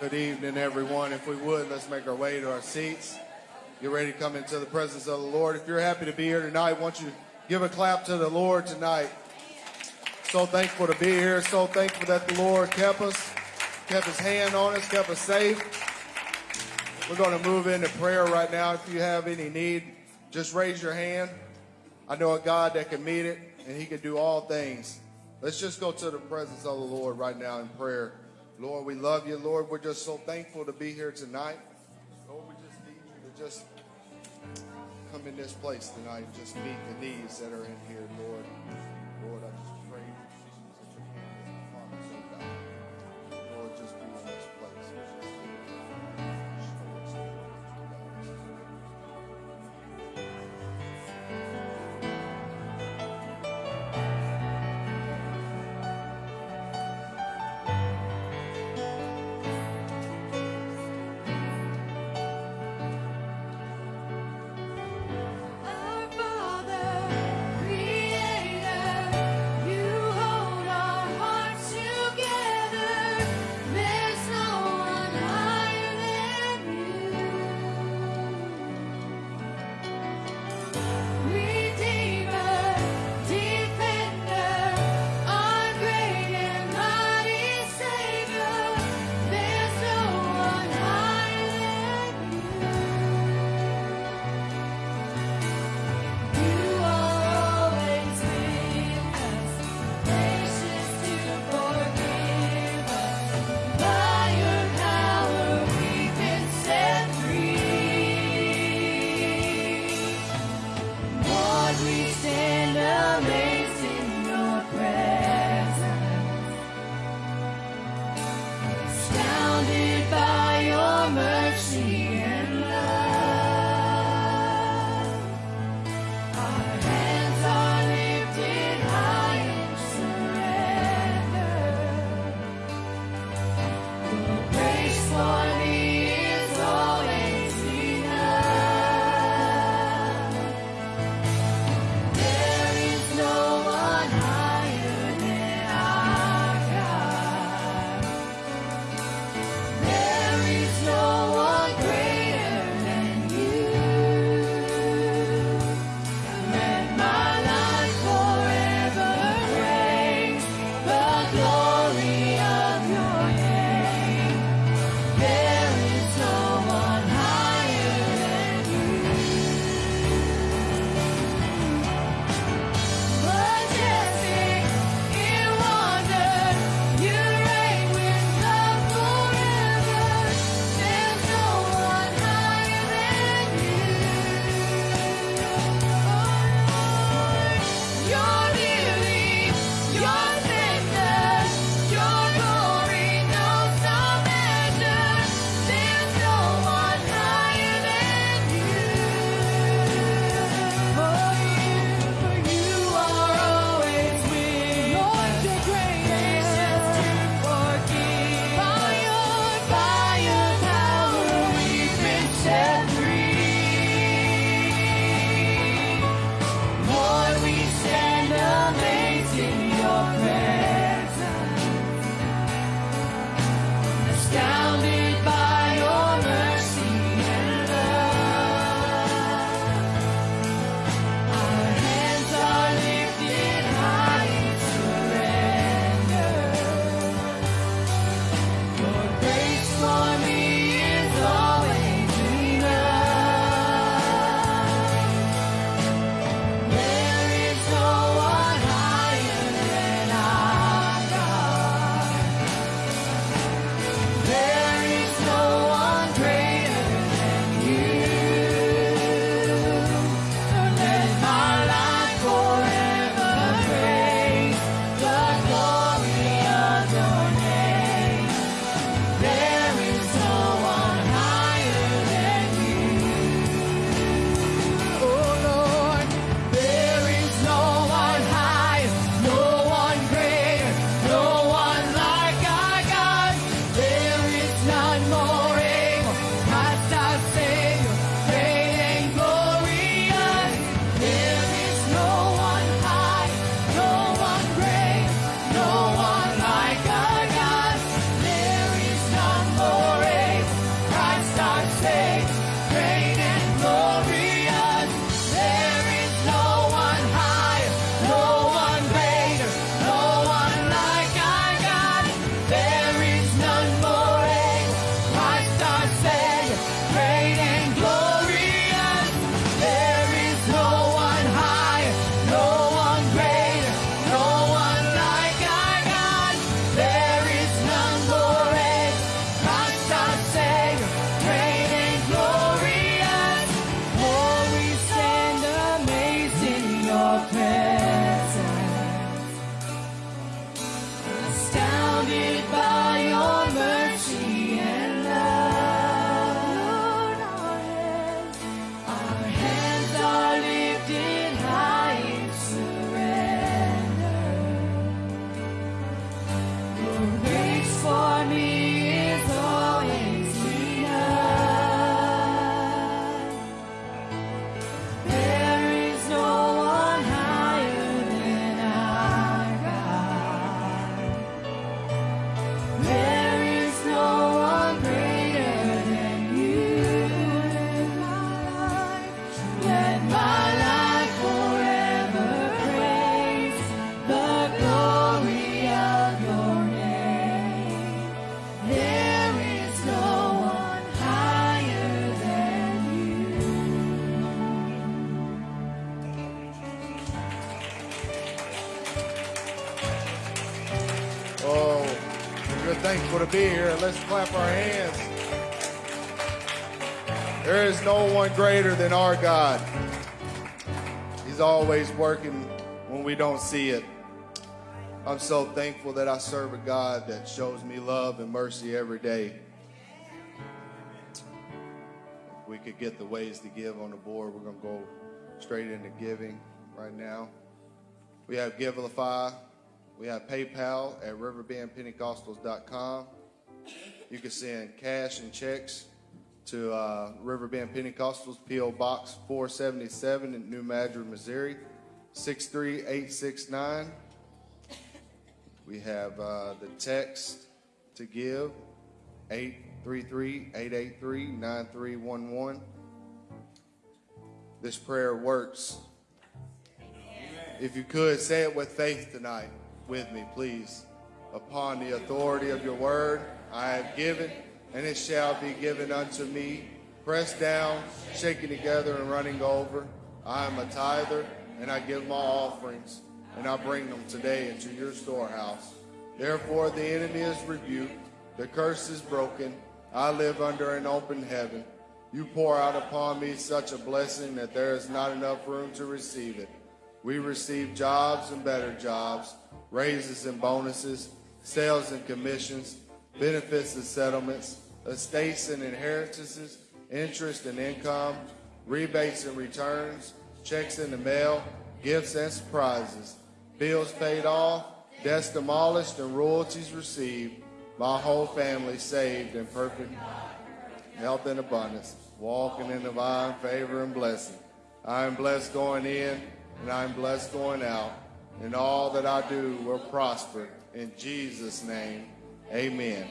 Good evening, everyone. If we would, let's make our way to our seats. Get ready to come into the presence of the Lord. If you're happy to be here tonight, I want you to give a clap to the Lord tonight. So thankful to be here. So thankful that the Lord kept us, kept his hand on us, kept us safe. We're going to move into prayer right now. If you have any need, just raise your hand. I know a God that can meet it, and he can do all things. Let's just go to the presence of the Lord right now in prayer. Lord, we love you. Lord, we're just so thankful to be here tonight. Lord, we just need you to just come in this place tonight and just meet the needs that are in here, Lord. To be here. Let's clap our hands. There is no one greater than our God. He's always working when we don't see it. I'm so thankful that I serve a God that shows me love and mercy every day. If we could get the ways to give on the board, we're going to go straight into giving right now. We have Givelify. We have PayPal at riverbendpentecostals.com. You can send cash and checks to uh, Riverbend Pentecostals, P.O. Box 477 in New Madrid, Missouri, 63869. We have uh, the text to give, 833-883-9311. This prayer works. If you could, say it with faith tonight with me, please. Upon the authority of your word, I have given, and it shall be given unto me. Pressed down, shaken together, and running over. I am a tither, and I give my offerings, and I bring them today into your storehouse. Therefore, the enemy is rebuked, the curse is broken. I live under an open heaven. You pour out upon me such a blessing that there is not enough room to receive it. We receive jobs and better jobs, raises and bonuses, sales and commissions, benefits and settlements, estates and inheritances, interest and income, rebates and returns, checks in the mail, gifts and surprises, bills paid off, debts demolished, and royalties received. My whole family saved in perfect health and abundance, walking in divine favor and blessing. I am blessed going in, and I am blessed going out. And all that I do will prosper. In Jesus' name, amen.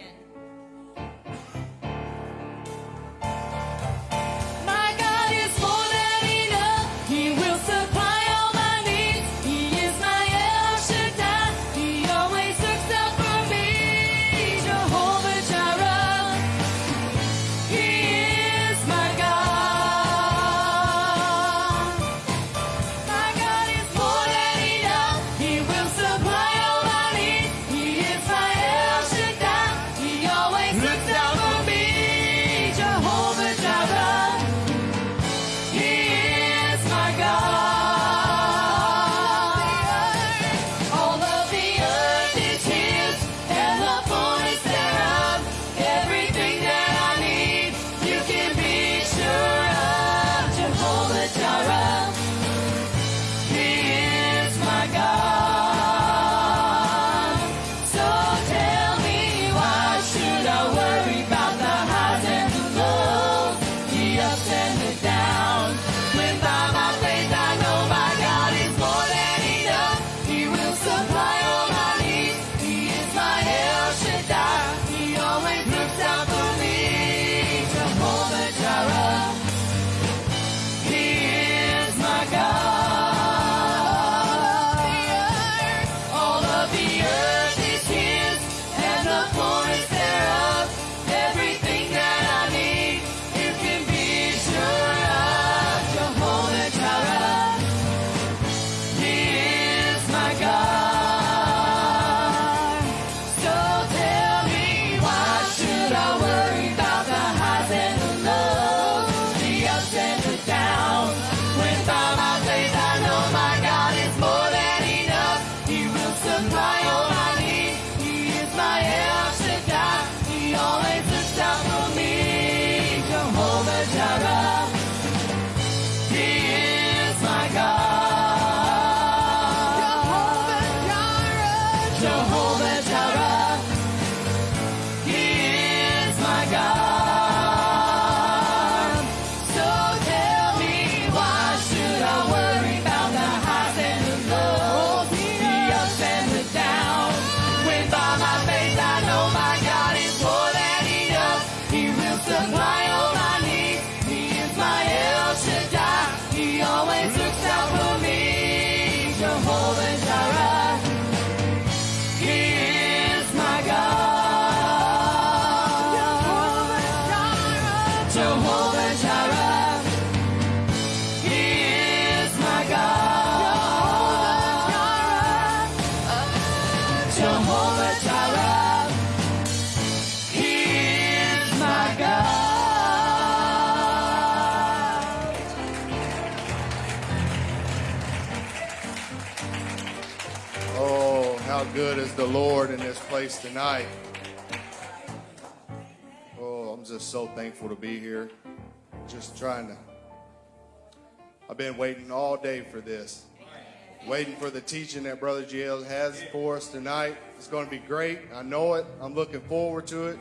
surprise. The Lord in this place tonight. Oh, I'm just so thankful to be here. Just trying to. I've been waiting all day for this. Waiting for the teaching that Brother GL has for us tonight. It's going to be great. I know it. I'm looking forward to it.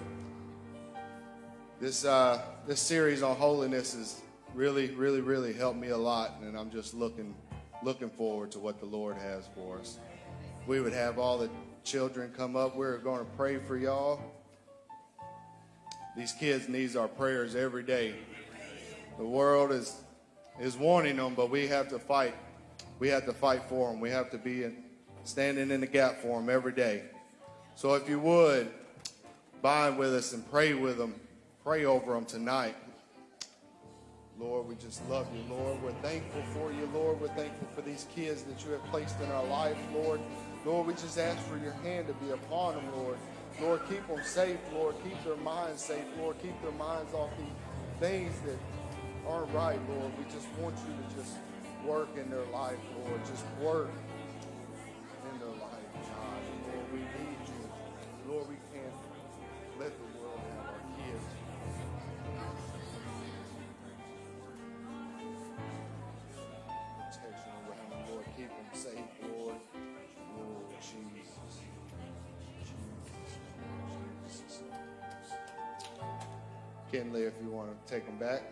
This uh, this series on holiness has really, really, really helped me a lot, and I'm just looking looking forward to what the Lord has for us. We would have all the children come up. We're going to pray for y'all. These kids needs our prayers every day. The world is is wanting them, but we have to fight. We have to fight for them. We have to be in, standing in the gap for them every day. So if you would, bind with us and pray with them, pray over them tonight. Lord, we just love you, Lord. We're thankful for you, Lord. We're thankful for these kids that you have placed in our life, Lord. Lord, we just ask for your hand to be upon them, Lord. Lord, keep them safe, Lord. Keep their minds safe, Lord. Keep their minds off the things that aren't right, Lord. We just want you to just work in their life, Lord. Just work If you want to take them back.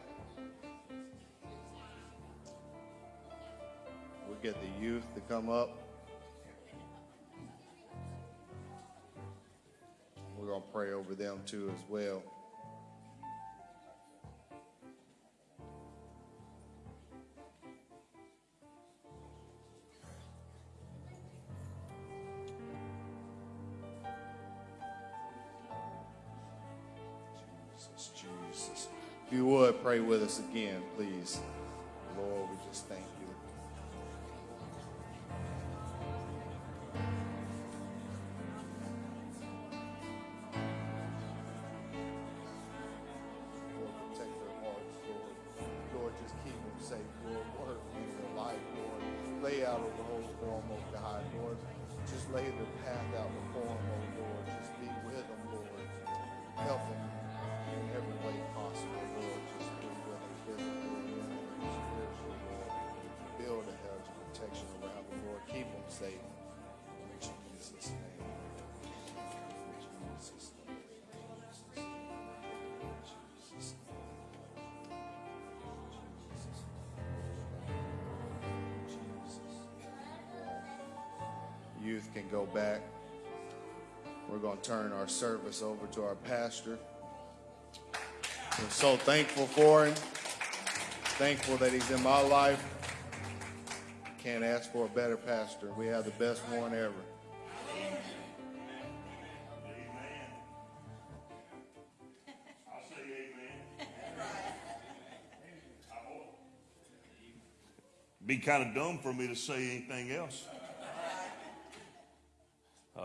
We'll get the youth to come up. We're going to pray over them too as well. Pray with us again, please. Lord, we just thank you. Can go back. We're going to turn our service over to our pastor. We're so thankful for him. Thankful that he's in my life. Can't ask for a better pastor. We have the best one ever. I'll say amen. Be kind of dumb for me to say anything else.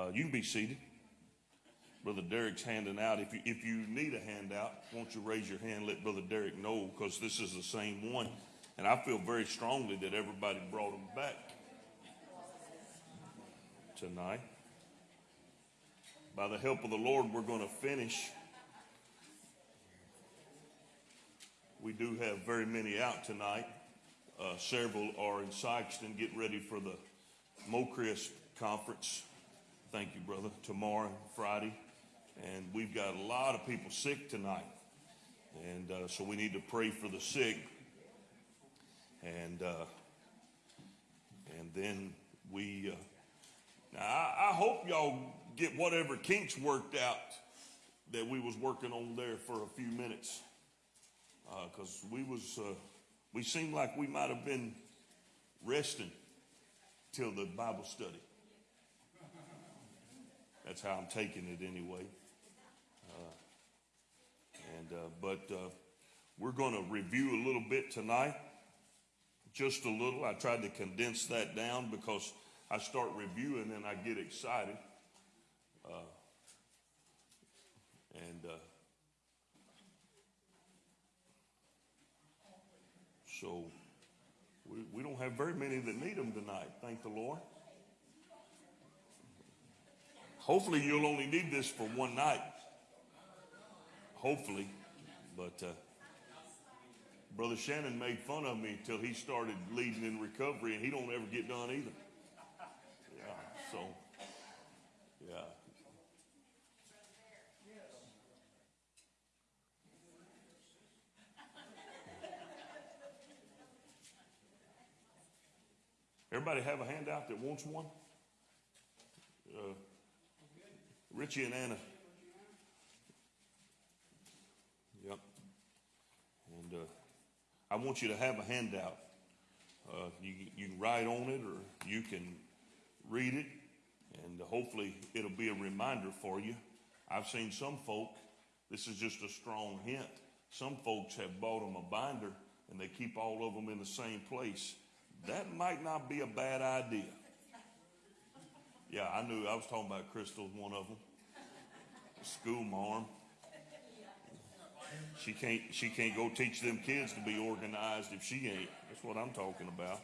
Uh, you can be seated. Brother Derek's handing out. If you, if you need a handout, won't you raise your hand? Let Brother Derek know because this is the same one. And I feel very strongly that everybody brought them back tonight. By the help of the Lord, we're going to finish. We do have very many out tonight. Uh, several are in Sykeston getting ready for the Mocris conference. Thank you, brother. Tomorrow, Friday. And we've got a lot of people sick tonight. And uh, so we need to pray for the sick. And, uh, and then we, uh, now I, I hope y'all get whatever kinks worked out that we was working on there for a few minutes because we was uh, we seemed like we might have been resting till the Bible study. That's how I'm taking it anyway. Uh, and uh, but uh, we're going to review a little bit tonight, just a little. I tried to condense that down because I start reviewing and I get excited. And So we, we don't have very many that need them tonight, thank the Lord. Hopefully, you'll only need this for one night. Hopefully. But uh, Brother Shannon made fun of me until he started leading in recovery, and he don't ever get done either. Yeah, so, yeah. Everybody have a handout that wants one? Uh, Richie and Anna. Yep. And uh, I want you to have a handout. Uh, you, you can write on it or you can read it, and hopefully it'll be a reminder for you. I've seen some folk, this is just a strong hint. Some folks have bought them a binder and they keep all of them in the same place. That might not be a bad idea. Yeah, I knew. I was talking about Crystal, one of them. School marm. She can't. She can't go teach them kids to be organized if she ain't. That's what I'm talking about.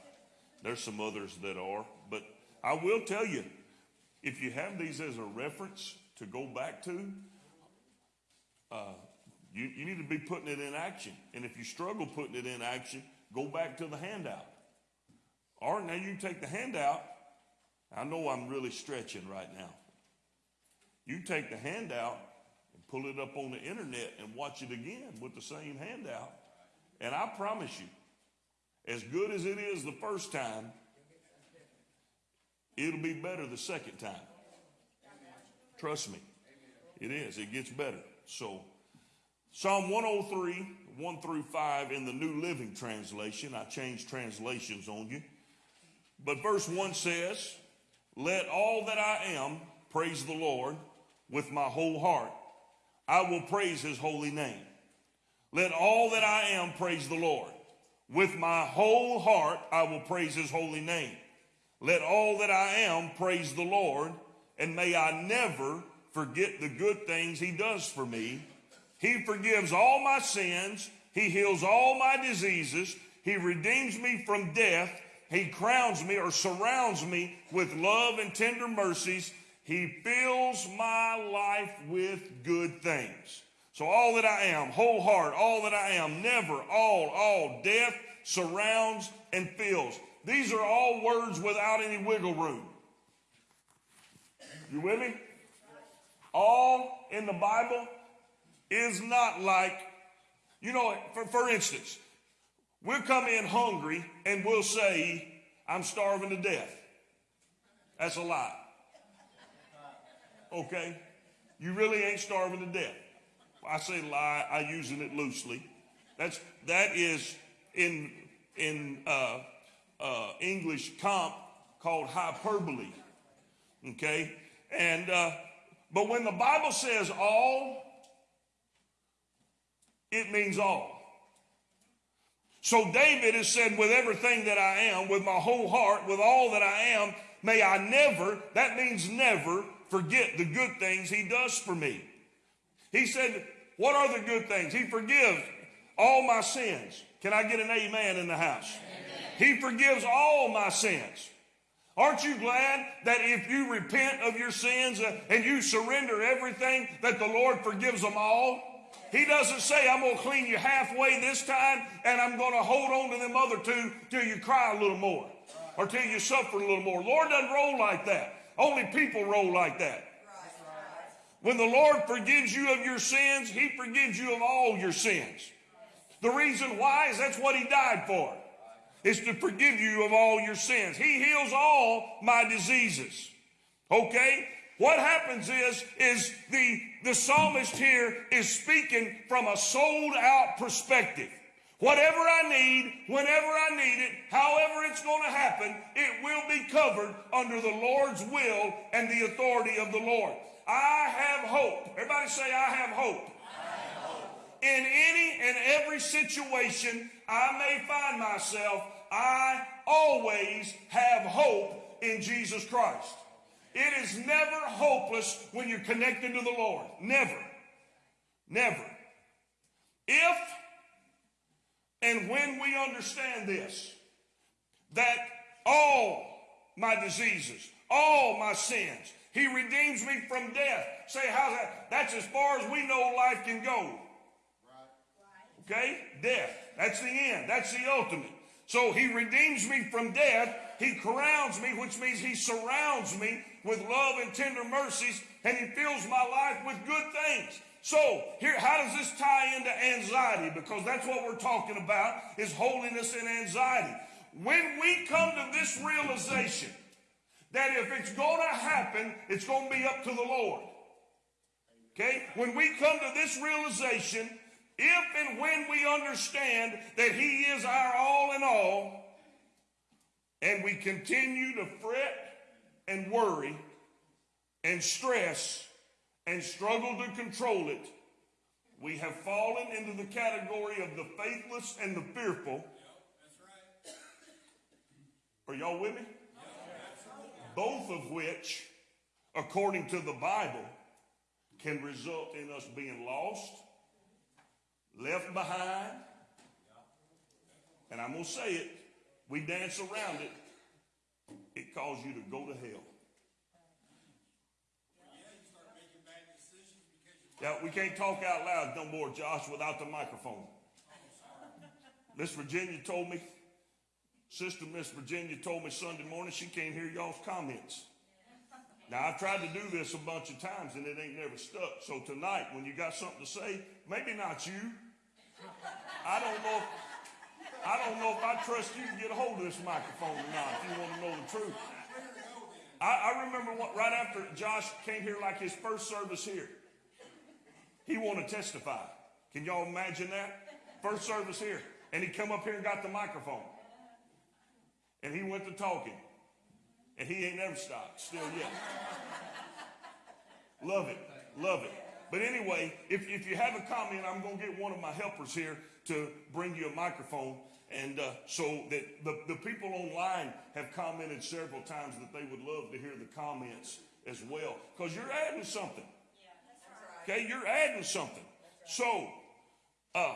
There's some others that are, but I will tell you, if you have these as a reference to go back to, uh, you, you need to be putting it in action. And if you struggle putting it in action, go back to the handout. Or now you take the handout. I know I'm really stretching right now. You take the handout and pull it up on the internet and watch it again with the same handout. And I promise you, as good as it is the first time, it'll be better the second time. Trust me. It is. It gets better. So, Psalm 103, 1 through 5 in the New Living Translation. I changed translations on you. But verse 1 says, Let all that I am praise the Lord with my whole heart. I will praise his holy name. Let all that I am praise the Lord. With my whole heart, I will praise his holy name. Let all that I am praise the Lord, and may I never forget the good things he does for me. He forgives all my sins. He heals all my diseases. He redeems me from death. He crowns me or surrounds me with love and tender mercies. He fills my life with good things. So all that I am, whole heart, all that I am, never, all, all, death surrounds and fills. These are all words without any wiggle room. You with me? All in the Bible is not like, you know, for, for instance, we'll come in hungry and we'll say, I'm starving to death. That's a lie. Okay? You really ain't starving to death. I say lie, I using it loosely. That's that is in in uh, uh, English comp called hyperbole. Okay, and uh, but when the Bible says all, it means all. So David has said, with everything that I am, with my whole heart, with all that I am, may I never, that means never, forget the good things he does for me. He said, what are the good things? He forgives all my sins. Can I get an amen in the house? He forgives all my sins. Aren't you glad that if you repent of your sins uh, and you surrender everything, that the Lord forgives them all? He doesn't say, I'm going to clean you halfway this time and I'm going to hold on to them other two till you cry a little more or till you suffer a little more. Lord doesn't roll like that. Only people roll like that. When the Lord forgives you of your sins, He forgives you of all your sins. The reason why is that's what He died for, is to forgive you of all your sins. He heals all my diseases. Okay? What happens is, is the, the psalmist here is speaking from a sold out perspective. Whatever I need, whenever I need it, however it's going to happen, it will be covered under the Lord's will and the authority of the Lord. I have hope. Everybody say, I have hope. In any and every situation I may find myself, I always have hope in Jesus Christ. It is never hopeless when you're connected to the Lord. Never. Never. If and when we understand this, that all my diseases, all my sins, He redeems me from death. Say, how's that? That's as far as we know life can go. Okay? Death. That's the end. That's the ultimate. So he redeems me from death. He crowns me, which means he surrounds me with love and tender mercies, and he fills my life with good things. So here, how does this tie into anxiety? Because that's what we're talking about is holiness and anxiety. When we come to this realization that if it's going to happen, it's going to be up to the Lord. Okay? When we come to this realization, if and when we understand that He is our all in all, and we continue to fret and worry and stress and struggle to control it, we have fallen into the category of the faithless and the fearful. Are y'all with me? Both of which, according to the Bible, can result in us being lost, left behind, and I'm going to say it, we dance around it, it calls you to go to hell. Yeah, we can't talk out loud no more, Josh, without the microphone. Miss Virginia told me, Sister Miss Virginia told me Sunday morning she can't hear y'all's comments. Now I've tried to do this a bunch of times and it ain't never stuck. So tonight, when you got something to say, maybe not you. I don't know. If, I don't know if I trust you to get a hold of this microphone or not. If you want to know the truth, I, I remember what, right after Josh came here, like his first service here, he wanted to testify. Can y'all imagine that? First service here, and he come up here and got the microphone, and he went to talking. And he ain't never stopped, still yet. love it, love it. But anyway, if, if you have a comment, I'm going to get one of my helpers here to bring you a microphone. And uh, so that the, the people online have commented several times that they would love to hear the comments as well. Because you're adding something. Okay, you're adding something. So, uh,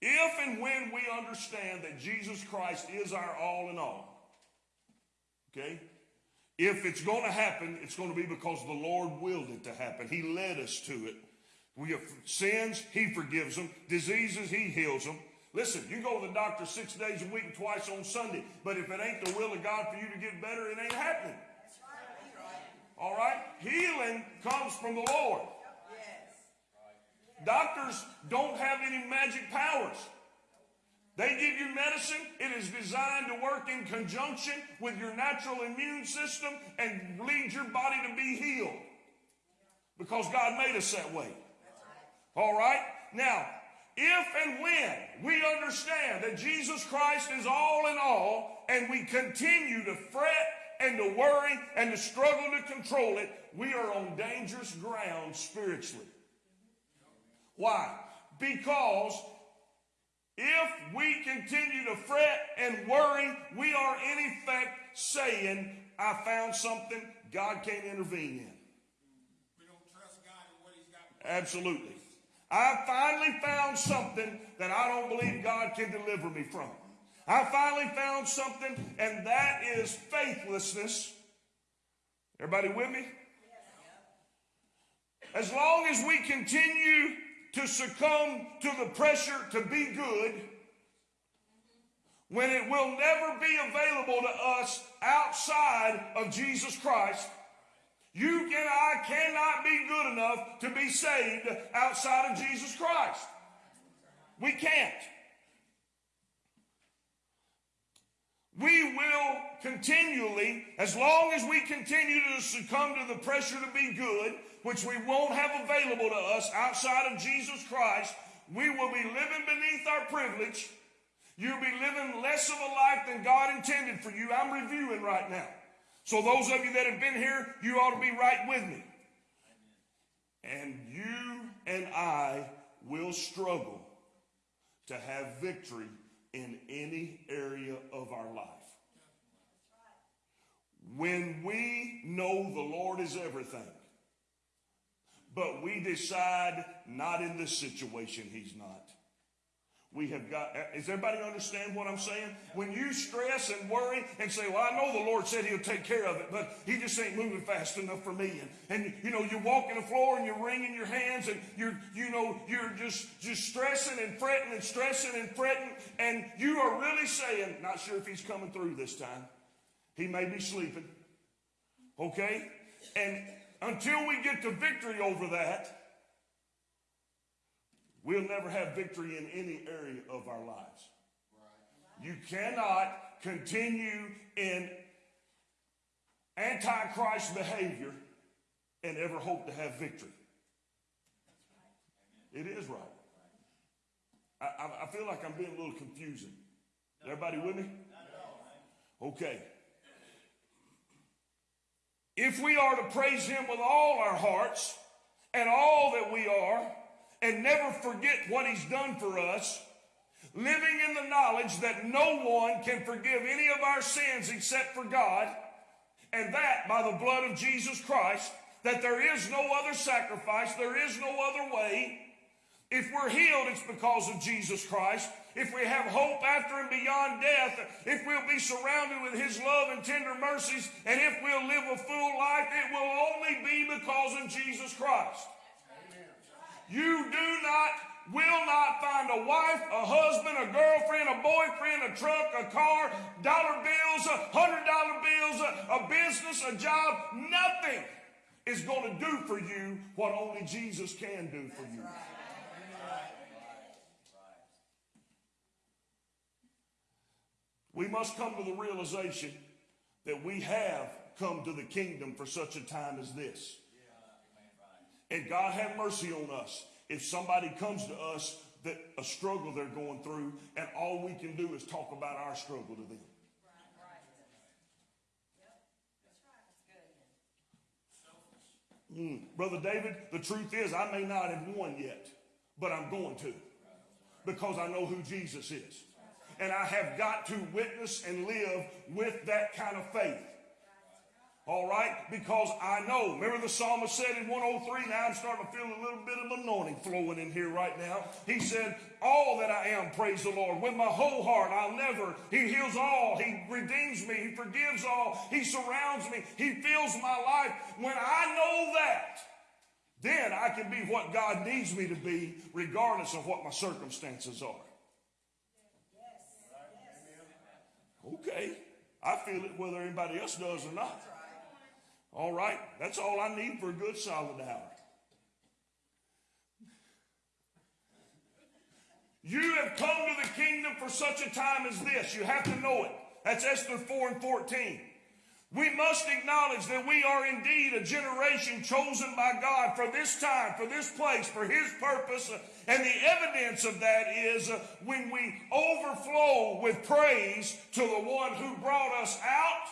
if and when we understand that Jesus Christ is our all in all, Okay? If it's going to happen, it's going to be because the Lord willed it to happen. He led us to it. We have sins, He forgives them. Diseases, He heals them. Listen, you go to the doctor six days a week and twice on Sunday, but if it ain't the will of God for you to get better, it ain't happening. All right? Healing comes from the Lord. Doctors don't have any magic powers. They give you medicine. It is designed to work in conjunction with your natural immune system and lead your body to be healed. Because God made us that way. All right? Now, if and when we understand that Jesus Christ is all in all and we continue to fret and to worry and to struggle to control it, we are on dangerous ground spiritually. Why? Because if we continue to fret and worry, we are in effect saying, I found something God can't intervene in. We don't trust God in what He's got. Absolutely. I finally found something that I don't believe God can deliver me from. I finally found something, and that is faithlessness. Everybody with me? As long as we continue to succumb to the pressure to be good when it will never be available to us outside of Jesus Christ. You and I cannot be good enough to be saved outside of Jesus Christ. We can't. We will continually, as long as we continue to succumb to the pressure to be good, which we won't have available to us outside of Jesus Christ, we will be living beneath our privilege. You'll be living less of a life than God intended for you. I'm reviewing right now. So those of you that have been here, you ought to be right with me. And you and I will struggle to have victory in any area of our life. When we know the Lord is everything, but we decide not in this situation, He's not. We have got, does everybody understand what I'm saying? When you stress and worry and say, well, I know the Lord said he'll take care of it, but he just ain't moving fast enough for me. And, and you know, you're walking the floor and you're wringing your hands and you're, you know, you're just, just stressing and fretting and stressing and fretting. And you are really saying, not sure if he's coming through this time. He may be sleeping. Okay? And until we get to victory over that, we'll never have victory in any area of our lives. You cannot continue in antichrist behavior and ever hope to have victory. It is right. I, I, feel like I'm being a little confusing. Everybody with me? Okay. If we are to praise Him with all our hearts and all that we are, and never forget what He's done for us, living in the knowledge that no one can forgive any of our sins except for God, and that by the blood of Jesus Christ, that there is no other sacrifice, there is no other way. If we're healed, it's because of Jesus Christ. If we have hope after and beyond death, if we'll be surrounded with His love and tender mercies, and if we'll live a full life, it will only be because of Jesus Christ. You do not, will not find a wife, a husband, a girlfriend, a boyfriend, a truck, a car, dollar bills, hundred dollar bills, a, a business, a job. Nothing is going to do for you what only Jesus can do for you. We must come to the realization that we have come to the kingdom for such a time as this. And God have mercy on us if somebody comes to us that a struggle they're going through, and all we can do is talk about our struggle to them. Mm. Brother David, the truth is, I may not have won yet, but I'm going to because I know who Jesus is. And I have got to witness and live with that kind of faith. All right? Because I know. Remember the psalmist said in 103, now I'm starting to feel a little bit of anointing flowing in here right now. He said, All that I am, praise the Lord. With my whole heart, I'll never. He heals all. He redeems me. He forgives all. He surrounds me. He fills my life. When I know that, then I can be what God needs me to be, regardless of what my circumstances are. Okay. I feel it whether anybody else does or not. All right, that's all I need for a good solid hour. You have come to the kingdom for such a time as this. You have to know it. That's Esther 4 and 14. We must acknowledge that we are indeed a generation chosen by God for this time, for this place, for His purpose. And the evidence of that is uh, when we overflow with praise to the one who brought us out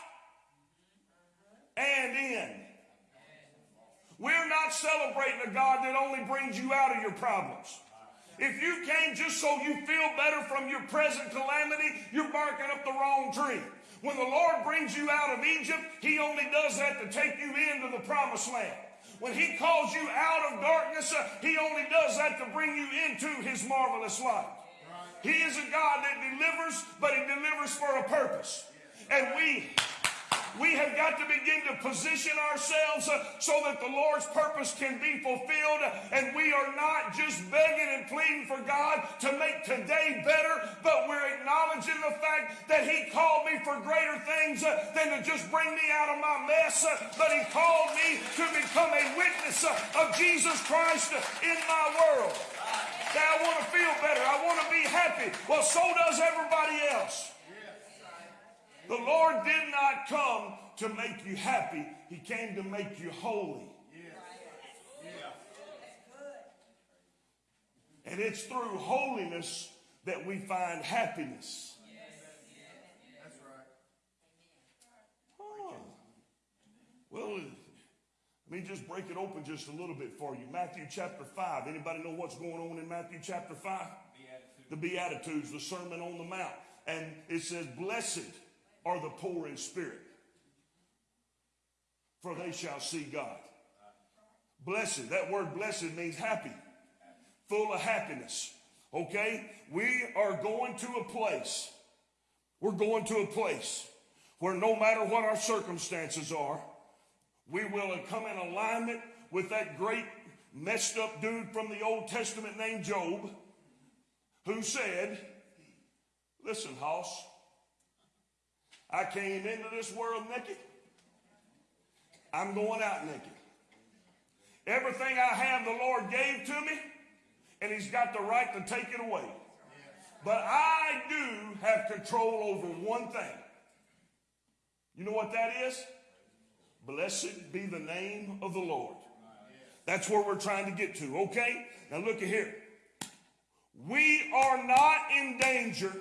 and in. We're not celebrating a God that only brings you out of your problems. If you came just so you feel better from your present calamity, you're barking up the wrong tree. When the Lord brings you out of Egypt, He only does that to take you into the promised land. When He calls you out of darkness, uh, He only does that to bring you into His marvelous light. He is a God that delivers, but He delivers for a purpose. And we we have got to begin to position ourselves uh, so that the Lord's purpose can be fulfilled. And we are not just begging and pleading for God to make today better, but we're acknowledging the fact that He called me for greater things uh, than to just bring me out of my mess, uh, but He called me to become a witness of Jesus Christ in my world. I want to feel better. I want to be happy. Well, so does everybody else. The Lord did not come to make you happy. He came to make you holy. And it's through holiness that we find happiness. That's right. Oh. Well, let me just break it open just a little bit for you. Matthew chapter 5. Anybody know what's going on in Matthew chapter 5? The Beatitudes, the Sermon on the Mount. And it says, Blessed are the poor in spirit, for they shall see God. Blessed, that word blessed means happy, full of happiness. Okay? We are going to a place. We're going to a place where no matter what our circumstances are, we will come in alignment with that great messed up dude from the Old Testament named Job who said, Listen, Hoss, I came into this world naked. I'm going out naked. Everything I have, the Lord gave to me, and He's got the right to take it away. But I do have control over one thing. You know what that is? Blessed be the name of the Lord. That's where we're trying to get to, okay? Now look at here. We are not in danger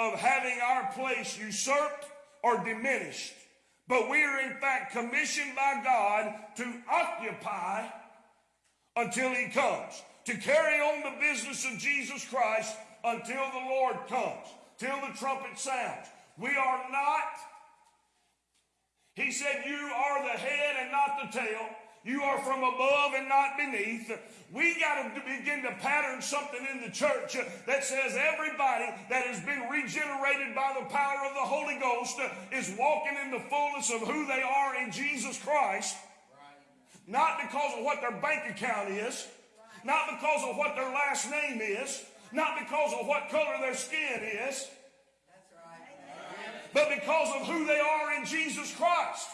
of having our place usurped or diminished, but we are in fact commissioned by God to occupy until He comes, to carry on the business of Jesus Christ until the Lord comes, till the trumpet sounds. We are not, He said, You are the head and not the tail. You are from above and not beneath. We got to begin to pattern something in the church that says everybody that has been regenerated by the power of the Holy Ghost is walking in the fullness of who they are in Jesus Christ. Not because of what their bank account is, not because of what their last name is, not because of what color their skin is, but because of who they are in Jesus Christ.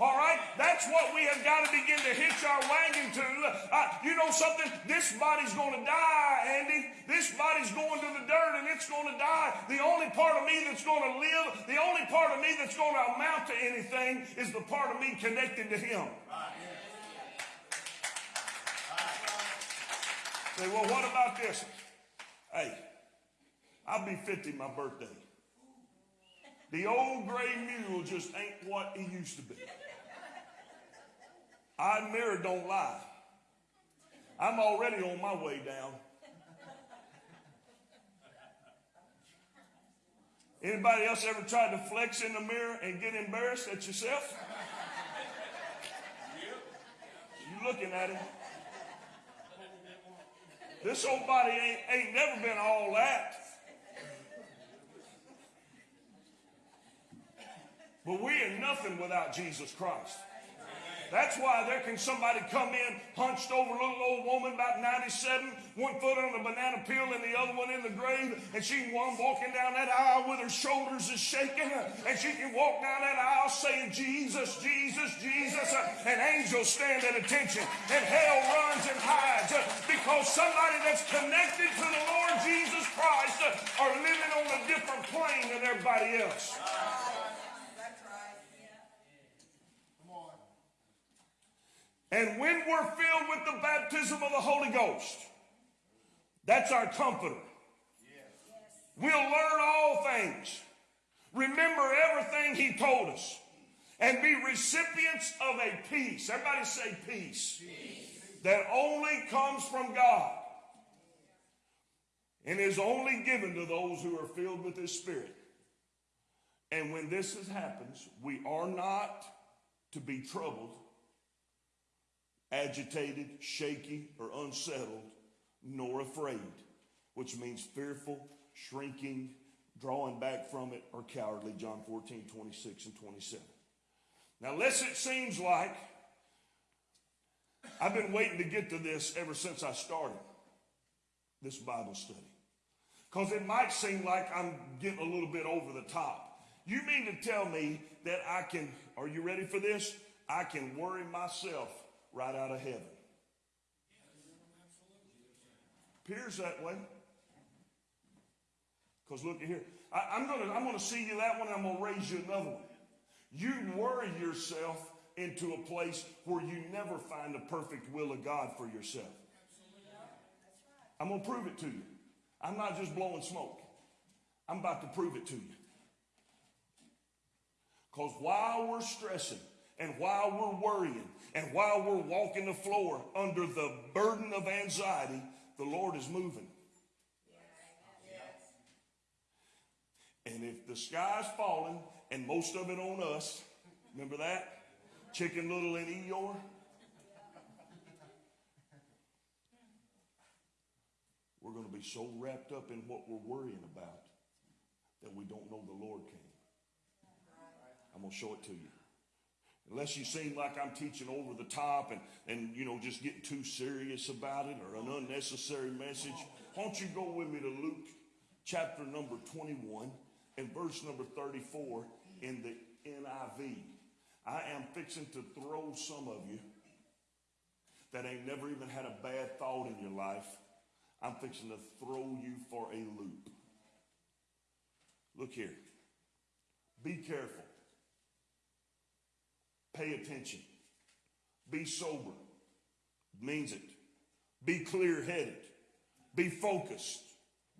All right? That's what we have got to begin to hitch our wagon to. Uh, you know something? This body's going to die, Andy. This body's going to the dirt and it's going to die. The only part of me that's going to live, the only part of me that's going to amount to anything is the part of me connected to Him. Say, well, what about this? Hey, I'll be 50 my birthday. The old gray mule just ain't what he used to be. I mirror don't lie. I'm already on my way down. Anybody else ever tried to flex in the mirror and get embarrassed at yourself? You looking at him. This old body ain't, ain't never been all that. But we are nothing without Jesus Christ. That's why there can somebody come in hunched over a little old woman about 97, one foot on the banana peel and the other one in the grave, and she can one walking down that aisle with her shoulders is shaking, and she can walk down that aisle saying, Jesus, Jesus, Jesus, and angels stand at attention, and hell runs and hides because somebody that's connected to the Lord Jesus Christ are living on a different plane than everybody else. And when we're filled with the baptism of the Holy Ghost, that's our comforter. We'll learn all things, remember everything He told us, and be recipients of a peace. Everybody say peace. peace. That only comes from God and is only given to those who are filled with His Spirit. And when this happens, we are not to be troubled agitated, shaky, or unsettled, nor afraid, which means fearful, shrinking, drawing back from it, or cowardly. John 14, 26 and 27. Now, unless it seems like I've been waiting to get to this ever since I started this Bible study. Because it might seem like I'm getting a little bit over the top. You mean to tell me that I can, are you ready for this? I can worry myself right out of heaven. Appears that way. Because look at here. I, am gonna I'm gonna see you that one, I'm gonna raise you another one. You worry yourself into a place where you never find the perfect will of God for yourself. I'm gonna prove it to you. I'm not just blowing smoke. I'm about to prove it to you. Because while we're stressing and while we're worrying and while we're walking the floor under the burden of anxiety, the Lord is moving. And if the sky's falling and most of it on us, remember that? Chicken Little and Eeyore? We're going to be so wrapped up in what we're worrying about that we don't know the Lord came. I'm going to show it to you. Unless you seem like I'm teaching over the top and, and you know, just getting too serious about it or an unnecessary message, why don't you go with me to Luke chapter number 21 and verse number 34 in the NIV. I am fixing to throw some of you that ain't never even had a bad thought in your life. I'm fixing to throw you for a loop. Look here. Be careful. Pay attention. Be sober. Means it. Be clear headed. Be focused.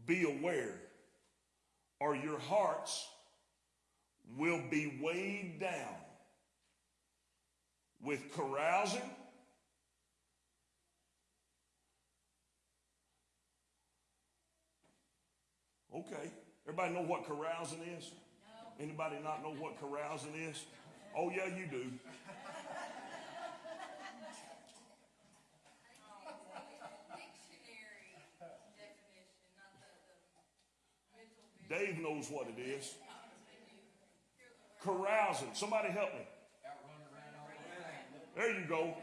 Be aware. Or your hearts will be weighed down with carousing. Okay. Everybody know what carousing is? Anybody not know what carousing is? Oh yeah, you do. Dave knows what it is. Carousing. Somebody help me. There you go.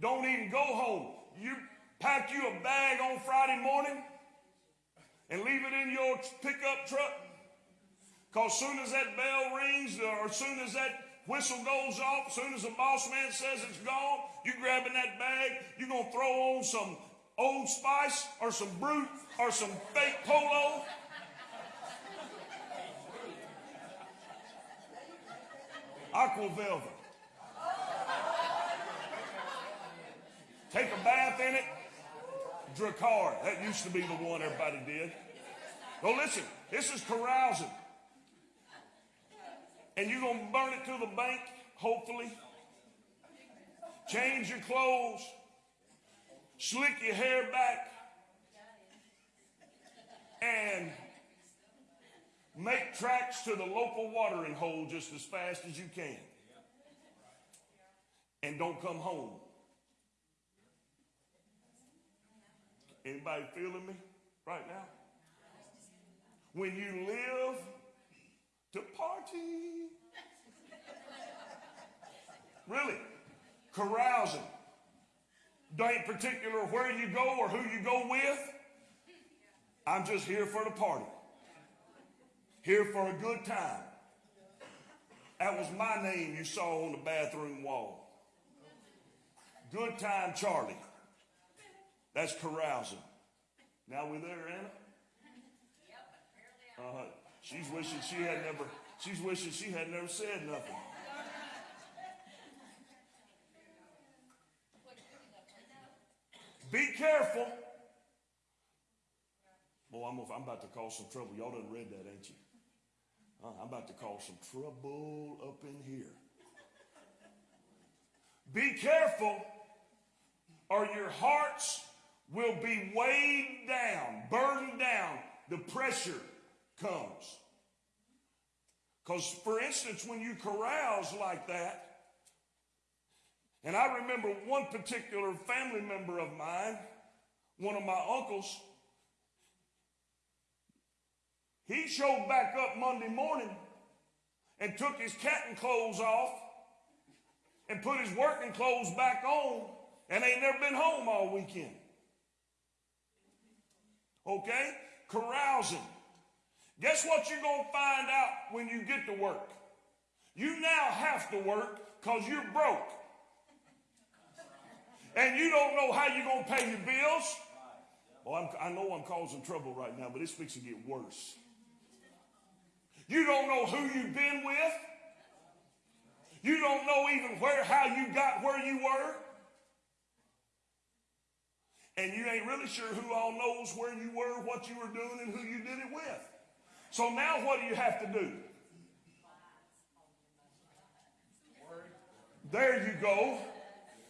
Don't even go home. You pack you a bag on Friday morning and leave it in your pickup truck. Because soon as that bell rings or as soon as that whistle goes off, as soon as the boss man says it's gone, you grabbing that bag, you're going to throw on some Old Spice or some Brut or some fake polo. Aqua Velva. Take a bath in it. Drakkar. That used to be the one everybody did. Well, listen, this is carousing. And you're going to burn it to the bank, hopefully. Change your clothes. Slick your hair back. And make tracks to the local watering hole just as fast as you can. And don't come home. Anybody feeling me right now? When you live to party. Really? Carousing. Don't particular where you go or who you go with. I'm just here for the party. Here for a good time. That was my name you saw on the bathroom wall. Good time Charlie. That's carousing. Now we there, Anna? Uh-huh. She's wishing she had never, she's wishing she had never said nothing. Be careful. Boy, I'm, I'm about to cause some trouble. Y'all done read that, ain't you? Uh, I'm about to cause some trouble up in here. Be careful, or your hearts will be weighed down, burdened down. The pressure comes. Because, for instance, when you carouse like that, and I remember one particular family member of mine, one of my uncles, he showed back up Monday morning and took his catting clothes off and put his working clothes back on and ain't never been home all weekend. Okay? Carousing. Guess what you're going to find out when you get to work? You now have to work because you're broke. And you don't know how you're going to pay your bills. Well, I'm, I know I'm causing trouble right now, but it's fixing to get worse. You don't know who you've been with. You don't know even where, how you got where you were. And you ain't really sure who all knows where you were, what you were doing, and who you did it with. So now what do you have to do? There you go.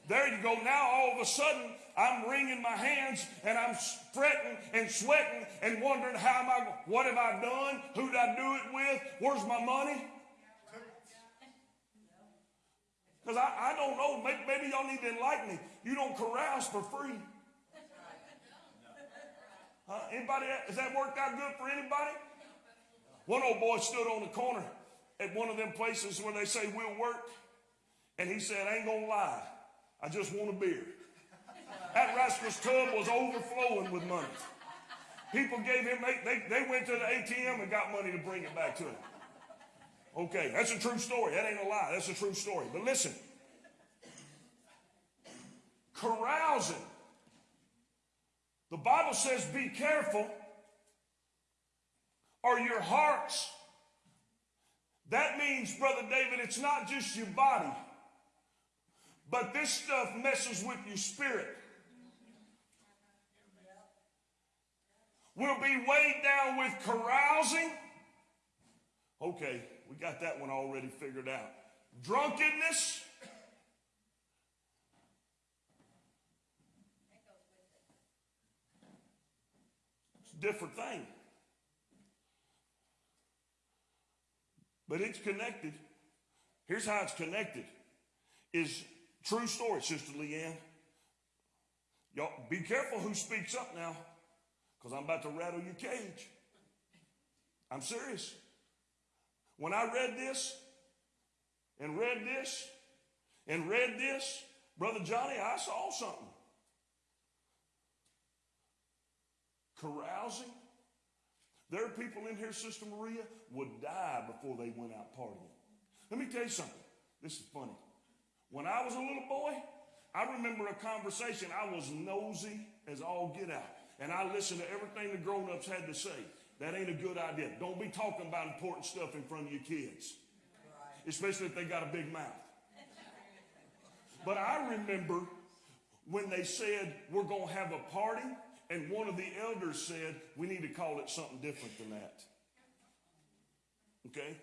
There you go. Now all of a sudden, I'm wringing my hands and I'm fretting and sweating and wondering how am I, what have I done? Who did I do it with? Where's my money? Because I, I don't know. Maybe, maybe y'all need to enlighten me. You don't carouse for free. Huh? Anybody, has that worked out good for anybody? One old boy stood on the corner at one of them places where they say we'll work, and he said, I ain't gonna lie, I just want a beer. That rascal's tub was overflowing with money. People gave him, they, they, they went to the ATM and got money to bring it back to him. Okay, that's a true story. That ain't a lie. That's a true story. But listen, carousing. The Bible says, be careful, or your hearts. That means, Brother David, it's not just your body, but this stuff messes with your spirit. We'll be weighed down with carousing. Okay, we got that one already figured out. Drunkenness. It's a different thing. But it's connected. Here's how it's connected. Is true story, Sister Leanne. Y'all be careful who speaks up now, because I'm about to rattle your cage. I'm serious. When I read this and read this and read this, Brother Johnny, I saw something. Carousing. There are people in here, Sister Maria, would die before they went out partying. Let me tell you something. This is funny. When I was a little boy, I remember a conversation. I was nosy as all get out. And I listened to everything the grown ups had to say. That ain't a good idea. Don't be talking about important stuff in front of your kids, especially if they got a big mouth. But I remember when they said, We're going to have a party, and one of the elders said, We need to call it something different than that. Okay?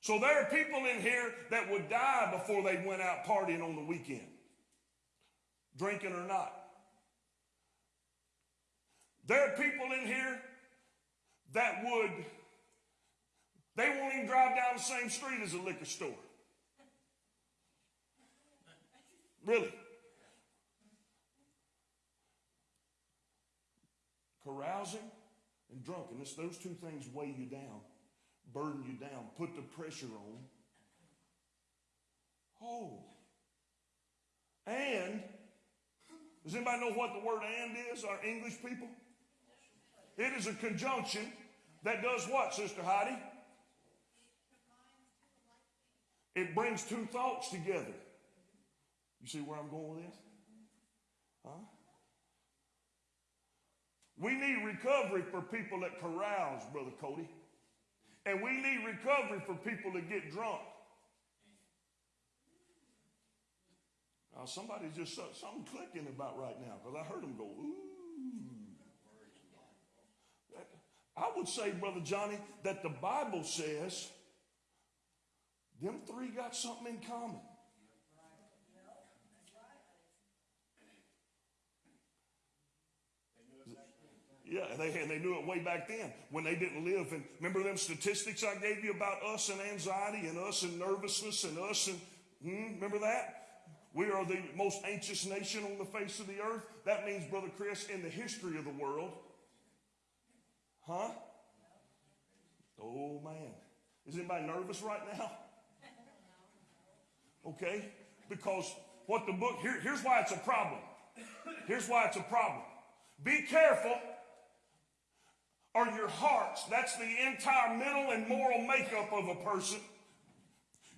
So there are people in here that would die before they went out partying on the weekend, drinking or not. There are people in here that would, they won't even drive down the same street as a liquor store. Really. Carousing and drunkenness, those two things weigh you down, burden you down, put the pressure on. Oh. And, does anybody know what the word and is, our English people? It is a conjunction that does what, Sister Heidi? It brings two thoughts together. You see where I'm going with this? Huh? We need recovery for people that carouse, Brother Cody. And we need recovery for people that get drunk. Now, somebody's just something clicking about right now because I heard them go, ooh. I would say, Brother Johnny, that the Bible says them three got something in common. Yeah, and they, and they knew it way back then when they didn't live. And remember them statistics I gave you about us and anxiety and us and nervousness and us and, hmm, remember that? We are the most anxious nation on the face of the earth. That means, Brother Chris, in the history of the world. Huh? Oh, man. Is anybody nervous right now? Okay? Because what the book, here, here's why it's a problem. Here's why it's a problem. Be careful or your hearts, that's the entire mental and moral makeup of a person.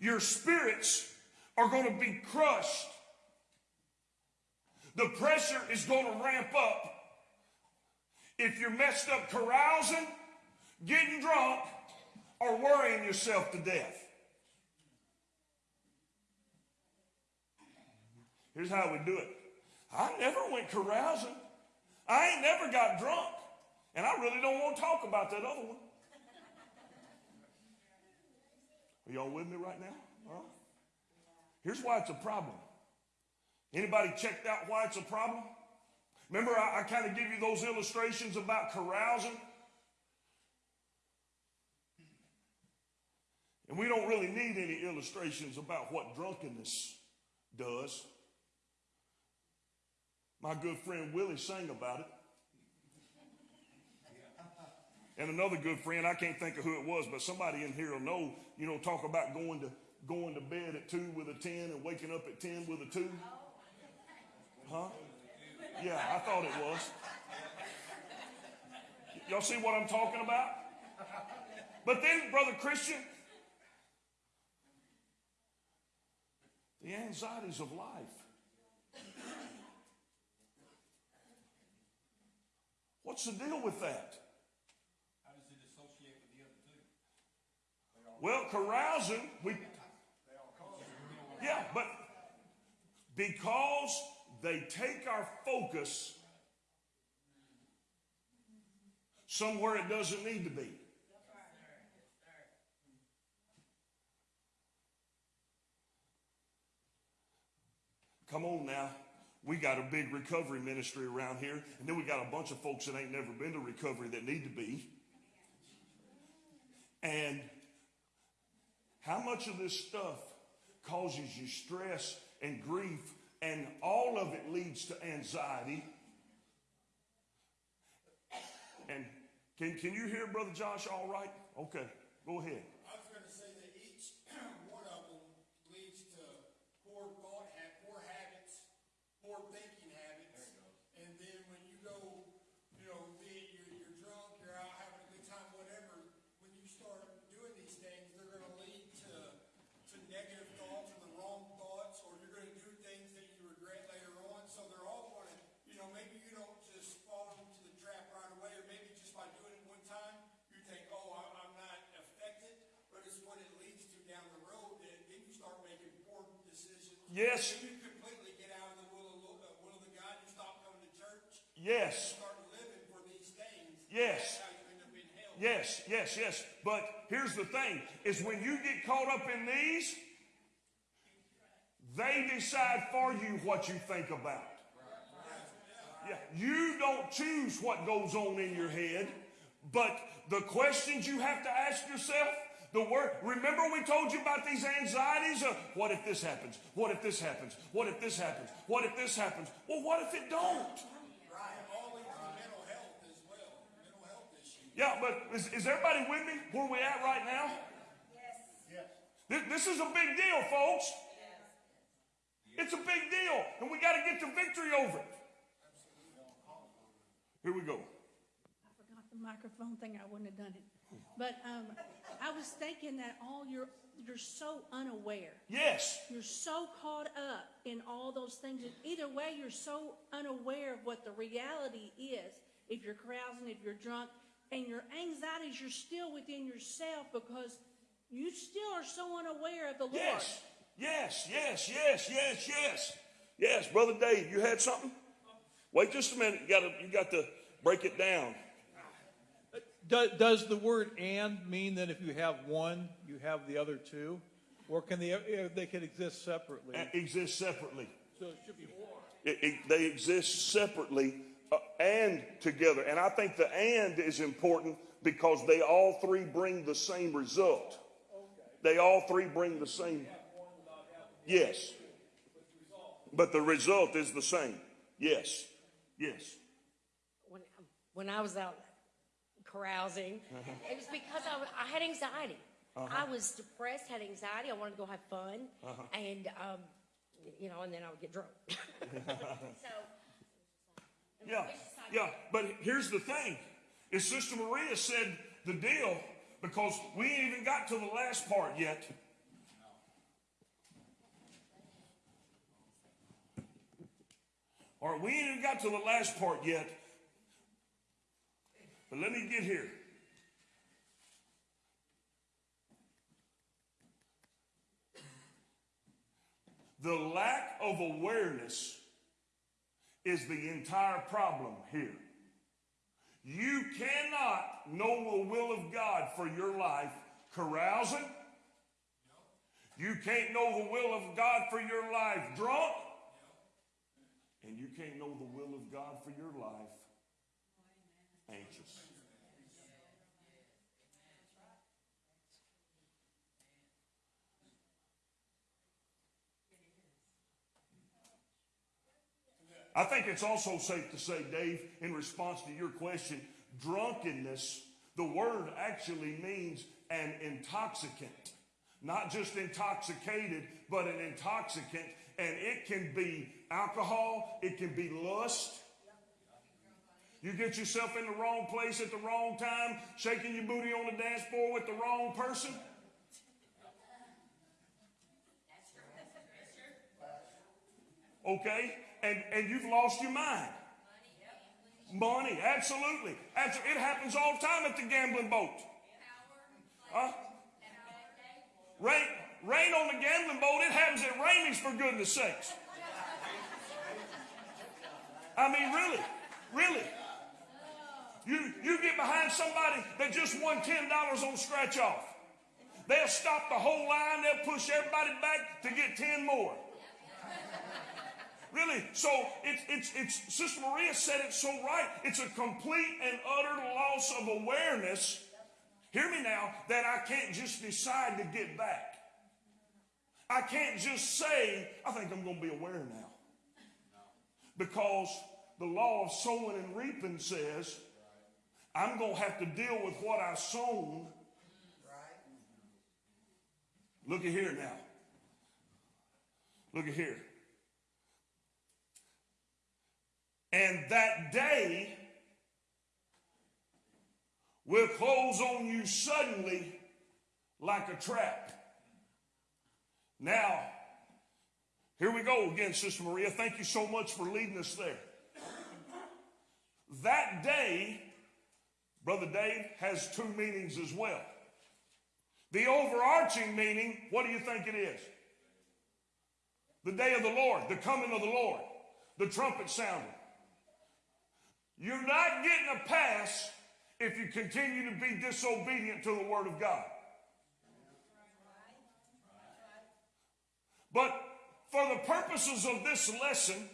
Your spirits are going to be crushed. The pressure is going to ramp up. If you're messed up carousing, getting drunk, or worrying yourself to death. Here's how we do it. I never went carousing. I ain't never got drunk. And I really don't want to talk about that other one. Are y'all with me right now? Huh? Here's why it's a problem. Anybody checked out why it's a problem? Remember, I, I kind of give you those illustrations about carousing? And we don't really need any illustrations about what drunkenness does. My good friend Willie sang about it. And another good friend, I can't think of who it was, but somebody in here will know, you know, talk about going to going to bed at two with a ten and waking up at ten with a two. Huh? Yeah, I thought it was. Y'all see what I'm talking about? But then, brother Christian, the anxieties of life. What's the deal with that? How does it associate with the other two? Well, carousing, we. Yeah, but because they take our focus somewhere it doesn't need to be. Come on now. We got a big recovery ministry around here, and then we got a bunch of folks that ain't never been to recovery that need to be. And how much of this stuff causes you stress and grief, and all of it leads to anxiety? And can, can you hear Brother Josh all right? Okay, go ahead. I was gonna say that each one of them leads to poor thought, ha poor habits, poor thinking habits. And then when you go, you know, be it you're, you're drunk, you're out having a good time, whatever, when you start doing these things, they're gonna lead to, to negative thoughts or the wrong thoughts, or you're gonna do things that you regret later on. So they're all gonna, you know, maybe you don't just fall into the trap right away, or maybe just by doing it one time, you think, oh, I, I'm not affected, but it's what it leads to down the road that then you start making poor decisions. Yes. Then you completely get out of the will of, Lo- uh, will of the God, you stop to church. Yes. Start living for these things. Yes. That's how you end up in hell. Yes, yes, yes. But here's the thing is when you get caught up in these, they decide for you what you think about. Yeah, you don't choose what goes on in your head, but the questions you have to ask yourself, the word, remember we told you about these anxieties of what if this happens? What if this happens? What if this happens? What if this happens? Well, what if it don't? To. Yeah, but is, is everybody with me where we at right now? Yes. This, this is a big deal, folks. Yes. It's a big deal, and we got to get the victory over it. Here we go. I forgot the microphone thing, I wouldn't have done it. But um, I was thinking that all you're, you're so unaware. Yes, You're so caught up in all those things. And either way, you're so unaware of what the reality is. If you're carousing, if you're drunk, and your anxieties, you're still within yourself because you still are so unaware of the Lord. yes, yes, yes, yes, yes, yes. Yes, brother Dave, you had something? Wait just a minute. You got to you got to break it down. Do- Does the word "and" mean that if you have one, you have the other two, or can they uh, they can exist separately? And exist separately. So it should be more. It- it- they exist separately uh, and together. And I think the and is important because they all three bring the same result. They all three bring the same. Yes. But the result is the same. Yes. Yes. when, when I was out carousing, it was because I, I had anxiety. I was depressed, had anxiety. I wanted to go have fun, and um, you know, and then I would get drunk. so Yeah. Yeah. But here's the thing is Sister Maria said the deal because we ain't even got to the last part yet. All right, we ain't even got to the last part yet. But let me get here. The lack of awareness is the entire problem here. You cannot know the will of God for your life carousing. You can't know the will of God for your life drunk. And you can't know the will of God for your life anxious. I think it's also safe to say, Dave, in response to your question, drunkenness, The word actually means an intoxicant. Not just intoxicated, but an intoxicant. And it can be alcohol, it can be lust. You get yourself in the wrong place at the wrong time, shaking your booty on the dance floor with the wrong person. Okay? And, and you've lost your mind. Money, absolutely. Abso- It happens all the time at the gambling boat. Huh? Rain, rain on the gambling boat, it happens at Ramey's for goodness sakes. I mean, really, really. You, you get behind somebody that just won $10 on scratch off. They'll stop the whole line, they'll push everybody back to get 10 more. Really? So it's it's it's Sister Maria said it so right. It's a complete and utter loss of awareness. Hear me now, that I can't just decide to get back. I can't just say, I think I'm gonna be aware now. Because the law of sowing and reaping says, I'm gonna have to deal with what I sown. Look at here now. Look at here. And that day will close on you suddenly like a trap. Now, here we go again, Sister Maria. Thank you so much for leading us there. That day, Brother Dave, has two meanings as well. The overarching meaning, what do you think it is? The day of the Lord, the coming of the Lord, the trumpet sounding. You're not getting a pass if you continue to be disobedient to the Word of God. But for the purposes of this lesson,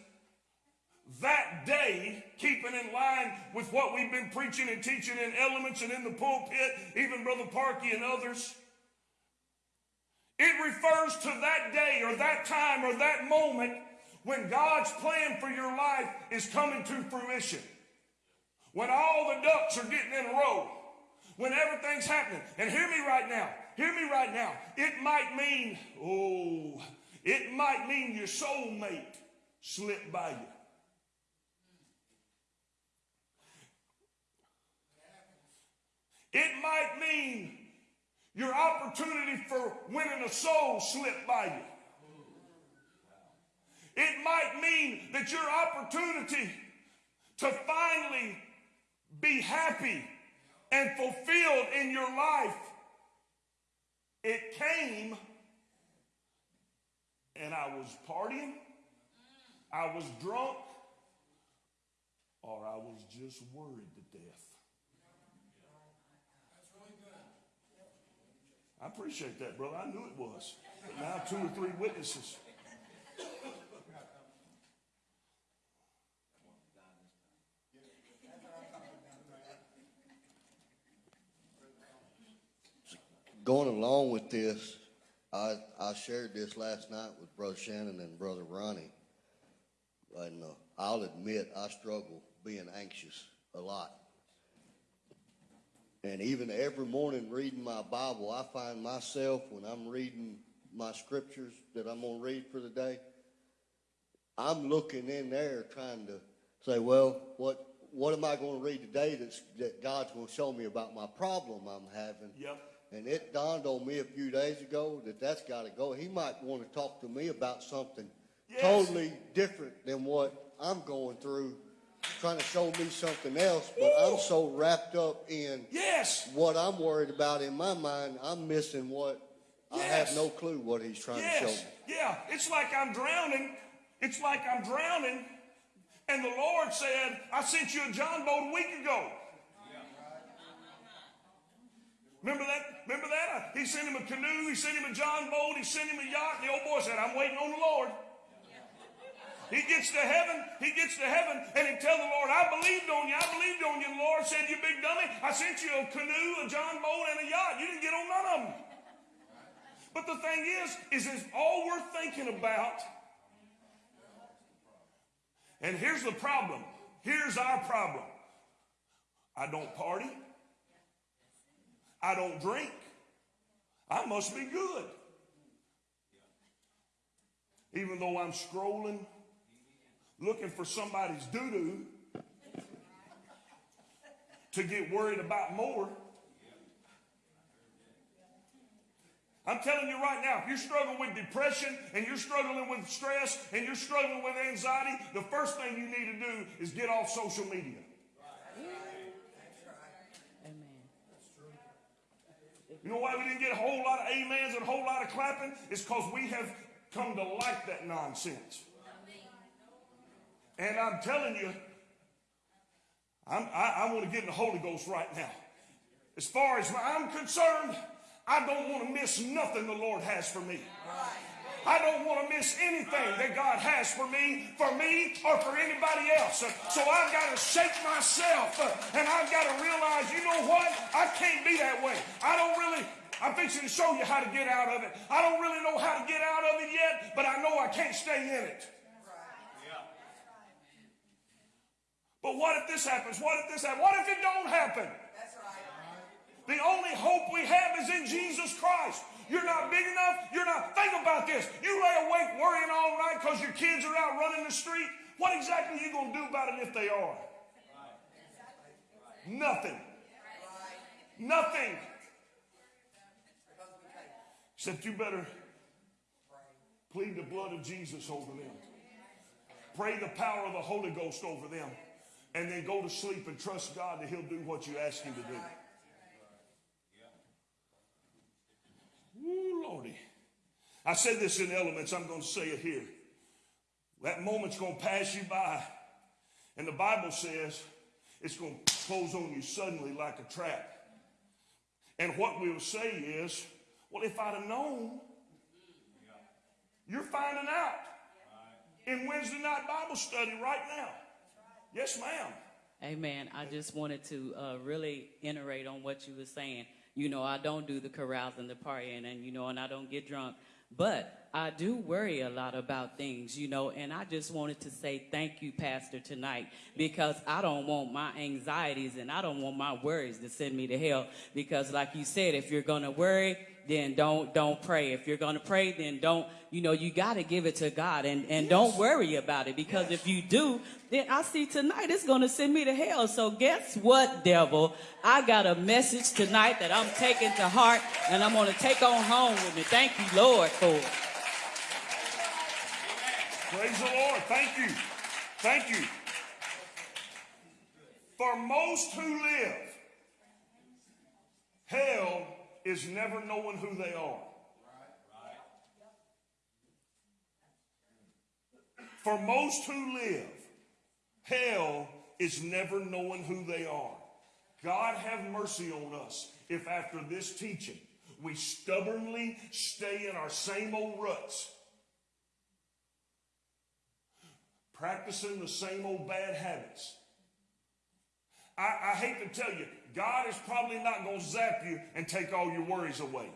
that day, keeping in line with what we've been preaching and teaching in elements and in the pulpit, even Brother Parkey and others, it refers to that day or that time or that moment when God's plan for your life is coming to fruition. When all the ducks are getting in a row. When everything's happening. And hear me right now. Hear me right now. It might mean, oh, it might mean your soulmate slipped by you. It might mean your opportunity for winning a soul slipped by you. It might mean that your opportunity to finally be happy and fulfilled in your life, it came and I was partying, I was drunk, or I was just worried to death. I appreciate that, brother. I knew it was. But now two or three witnesses. Going along with this, I, I shared this last night with Brother Shannon and Brother Ronnie. And uh, I'll admit, I struggle being anxious a lot. And even every morning reading my Bible, I find myself when I'm reading my scriptures that I'm going to read for the day, I'm looking in there trying to say, well, what what am I going to read today that's, that God's going to show me about my problem I'm having? Yep. And it dawned on me a few days ago that that's got to go. He might want to talk to me about something Yes. totally different than what I'm going through, trying to show me something else. But I'm so wrapped up in Yes. what I'm worried about in my mind, I'm missing what I have no clue what he's trying to show me. Yeah. It's like I'm drowning. It's like I'm drowning. And the Lord said, I sent you a John boat a week ago. Remember that? Remember that? Uh, he sent him a canoe, he sent him a John boat, he sent him a yacht. The old boy said, I'm waiting on the Lord. He gets to heaven, he gets to heaven, and he tell the Lord, I believed on you, I believed on you. The Lord said, You big dummy, I sent you a canoe, a John boat, and a yacht. You didn't get on none of them. But the thing is, is it's all we're thinking about. And here's the problem. Here's our problem. I don't party. I don't drink. I must be good. Even though I'm scrolling, looking for somebody's doo doo to get worried about more. I'm telling you right now, if you're struggling with depression and you're struggling with stress and you're struggling with anxiety, the first thing you need to do is get off social media. You know why we didn't get a whole lot of amens and a whole lot of clapping? It's because we have come to like that nonsense. And I'm telling you, I'm, I, I want to get in the Holy Ghost right now. As far as I'm concerned, I don't want to miss nothing the Lord has for me. I don't want to miss anything that God has for me, for me, or for anybody else. So I've got to shake myself uh, and I've got to realize, you know what? I can't be that way. I don't really, I'm fixing to show you how to get out of it. I don't really know how to get out of it yet, but I know I can't stay in it. But what if this happens? What if this happens? What if it don't happen? The only hope we have is in Jesus Christ. You're not big enough. You're not. Think about this. You lay awake worrying all night because your kids are out running the street. What exactly are you going to do about it if they are? Nothing. Nothing. Except you better plead the blood of Jesus over them. Pray the power of the Holy Ghost over them. And then go to sleep and trust God that He'll do what you ask Him to do. Ooh, Lordy. I said this in elements, I'm going to say it here. That moment's going to pass you by. And the Bible says it's going to close on you suddenly like a trap. And what we'll say is, well, if I'd have known, you're finding out in Wednesday night Bible study right now. Yes, ma'am. Amen. I just wanted to uh, really iterate on what you were saying. You know, I don't do the carousing, the partying, and you know, and I don't get drunk. But I do worry a lot about things, you know, and I just wanted to say thank you, Pastor, tonight, because I don't want my anxieties and I don't want my worries to send me to hell. Because, like you said, if you're gonna worry, then don't don't pray. If you're gonna pray, then don't. You know, you got to give it to God and and don't worry about it. Because if you do, then I see tonight it's gonna send me to hell. So guess what, devil? I got a message tonight that I'm taking to heart and I'm gonna take on home with me. Thank you, Lord, for it. Praise the Lord. Thank you. Thank you. For most who live, hell is never knowing who they are. For most who live, hell is never knowing who they are. God have mercy on us if after this teaching we stubbornly stay in our same old ruts, practicing the same old bad habits. I, I hate to tell you, God is probably not going to zap you and take all your worries away.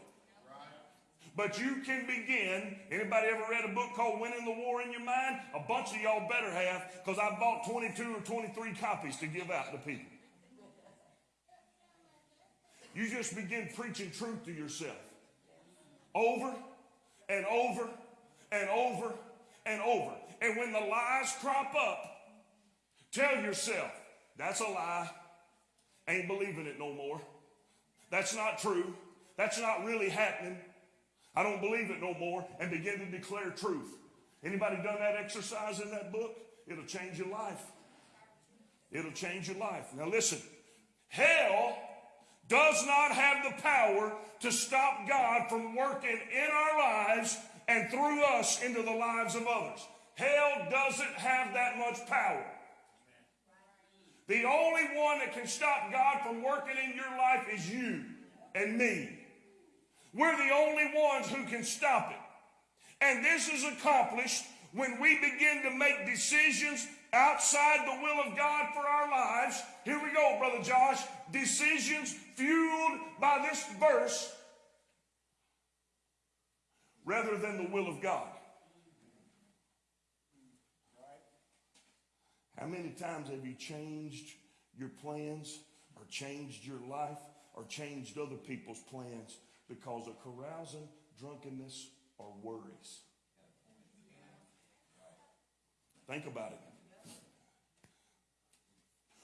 But you can begin. Anybody ever read a book called Winning the War in Your Mind? A bunch of y'all better have, because I bought 22 or 23 copies to give out to people. You just begin preaching truth to yourself over and over and over and over. And when the lies crop up, tell yourself, that's a lie. Ain't believing it no more. That's not true. That's not really happening. I don't believe it no more. And begin to declare truth. Anybody done that exercise in that book? It'll change your life. It'll change your life. Now listen, hell does not have the power to stop God from working in our lives and through us into the lives of others. Hell doesn't have that much power. The only one that can stop God from working in your life is you and me. We're the only ones who can stop it. And this is accomplished when we begin to make decisions outside the will of God for our lives. Here we go, Brother Josh. Decisions fueled by this verse rather than the will of God. How many times have you changed your plans or changed your life or changed other people's plans because of carousing, drunkenness, or worries. Think about it.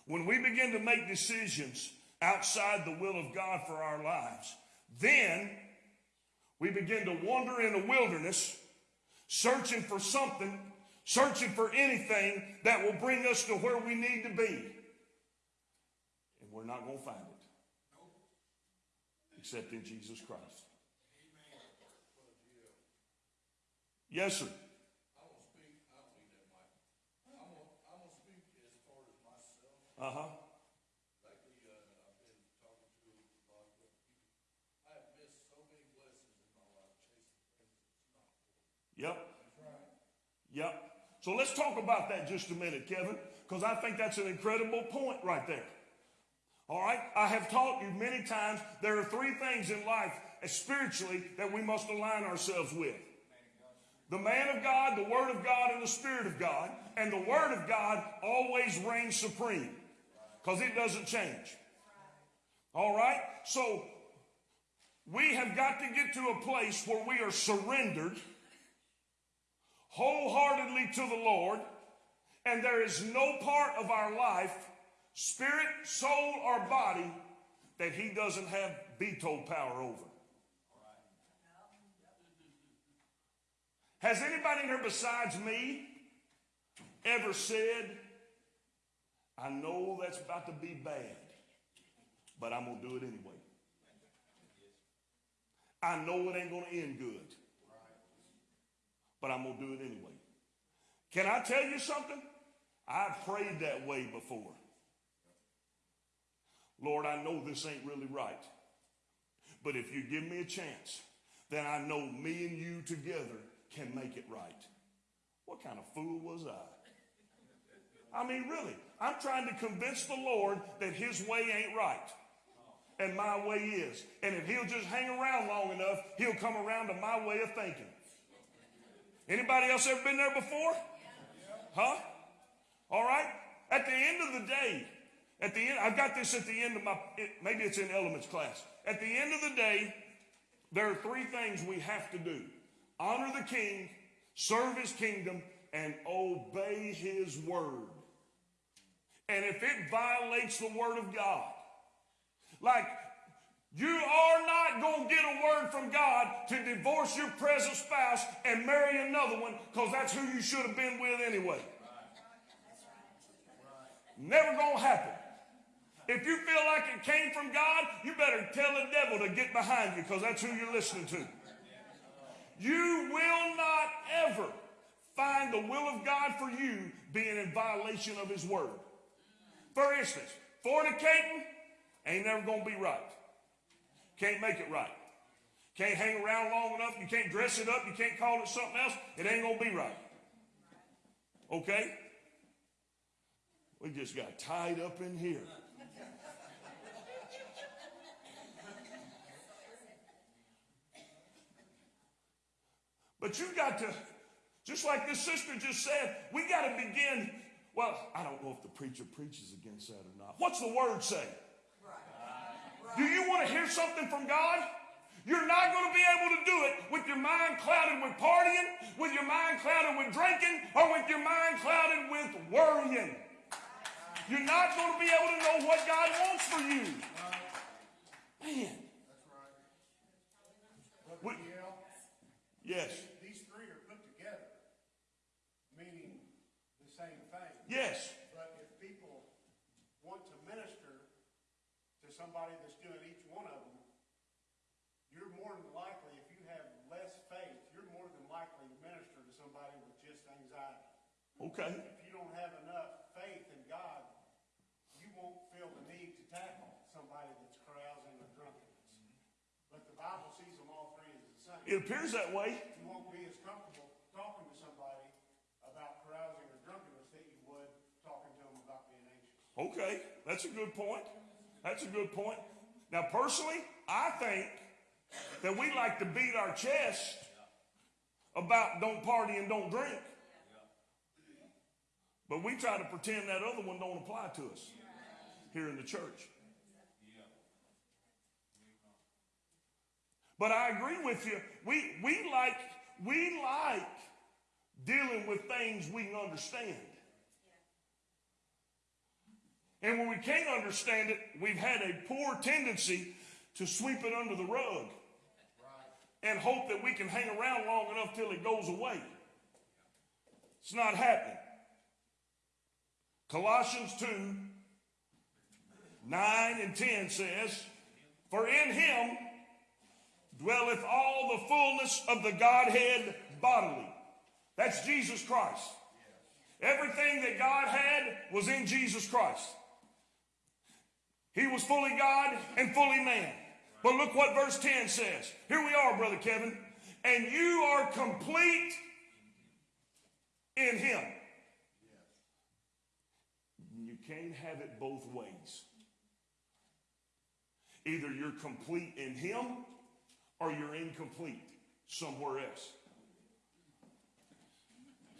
When we begin to make decisions outside the will of God for our lives, then we begin to wander in a wilderness searching for something, searching for anything that will bring us to where we need to be. And we're not going to find it except in Jesus Christ. Yes, sir. I will speak as far as myself. Uh huh. Yep. Yep. So let's talk about that just a minute, Kevin, because I think that's an incredible point right there. All right? I have taught you many times there are three things in life uh, spiritually that we must align ourselves with the man of God, the Word of God, and the Spirit of God. And the Word of God always reigns supreme because it doesn't change. All right? So we have got to get to a place where we are surrendered wholeheartedly to the Lord, and there is no part of our life, spirit, soul, or body, that He doesn't have veto power over. Has anybody here besides me ever said, I know that's about to be bad, but I'm going to do it anyway? I know it ain't going to end good, but I'm going to do it anyway. Can I tell you something? I've prayed that way before. Lord, I know this ain't really right, but if you give me a chance, then I know me and you together can make it right. What kind of fool was I? I mean, really, I'm trying to convince the Lord that his way ain't right and my way is. And if he'll just hang around long enough, he'll come around to my way of thinking. Anybody else ever been there before? Huh? All right? At the end of the day, at the end, I've got this at the end of my, it, maybe it's in elements class. At the end of the day, there are three things we have to do honor the king, serve his kingdom, and obey his word. And if it violates the word of God, like you are not going to get a word from God to divorce your present spouse and marry another one because that's who you should have been with anyway. Never going to happen. If you feel like it came from God, you better tell the devil to get behind you because that's who you're listening to. You will not ever find the will of God for you being in violation of his word. For instance, fornicating ain't never going to be right. Can't make it right. Can't hang around long enough. You can't dress it up. You can't call it something else. It ain't going to be right. Okay? We just got tied up in here. But you got to, just like this sister just said, we got to begin. Well, I don't know if the preacher preaches against that or not. What's the word say? Do you want to hear something from God? You're not going to be able to do it with your mind clouded with partying, with your mind clouded with drinking, or with your mind clouded with worrying. You're not going to be able to know what God wants for you. Man. But What- DL, Yes. these three are put together, meaning the same thing. Yes. But if people want to minister to somebody that's doing each one of them, you're more than likely, if you have less faith, you're more than likely to minister to somebody with just anxiety. Okay. If you don't have enough faith in God, you won't feel the need to tackle somebody that's carousing or drunkenness. But the Bible sees them all three as the same. It appears that way. You won't be as comfortable talking to somebody about carousing or drunkenness that you would talking to them about being anxious. Okay. That's a good point. That's a good point. Now, personally, I think that we like to beat our chest about don't party and don't drink. But we try to pretend that other one don't apply to us here in the church. But I agree with you. We, we like, we like dealing with things we can understand. And when we can't understand it, we've had a poor tendency to sweep it under the rug and hope that we can hang around long enough till it goes away. It's not happening. Colossians 2 9 and 10 says, For in him dwelleth all the fullness of the Godhead bodily. That's Jesus Christ. Everything that God had was in Jesus Christ. He was fully God and fully man. But look what verse 10 says. Here we are, Brother Kevin. And you are complete in Him. You can't have it both ways. Either you're complete in Him or you're incomplete somewhere else.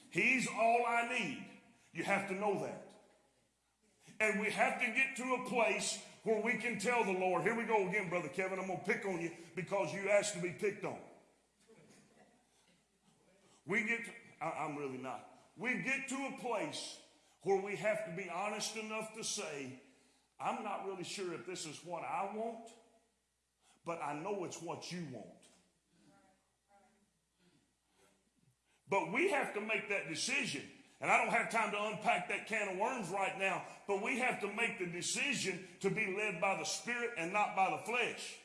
He's all I need. You have to know that. And we have to get to a place where we can tell the Lord, here we go again, Brother Kevin, I'm going to pick on you because you asked to be picked on. We get, to, I, I'm really not. We get to a place where we have to be honest enough to say, I'm not really sure if this is what I want, but I know it's what you want. But we have to make that decision. And I don't have time to unpack that can of worms right now, but we have to make the decision to be led by the Spirit and not by the flesh.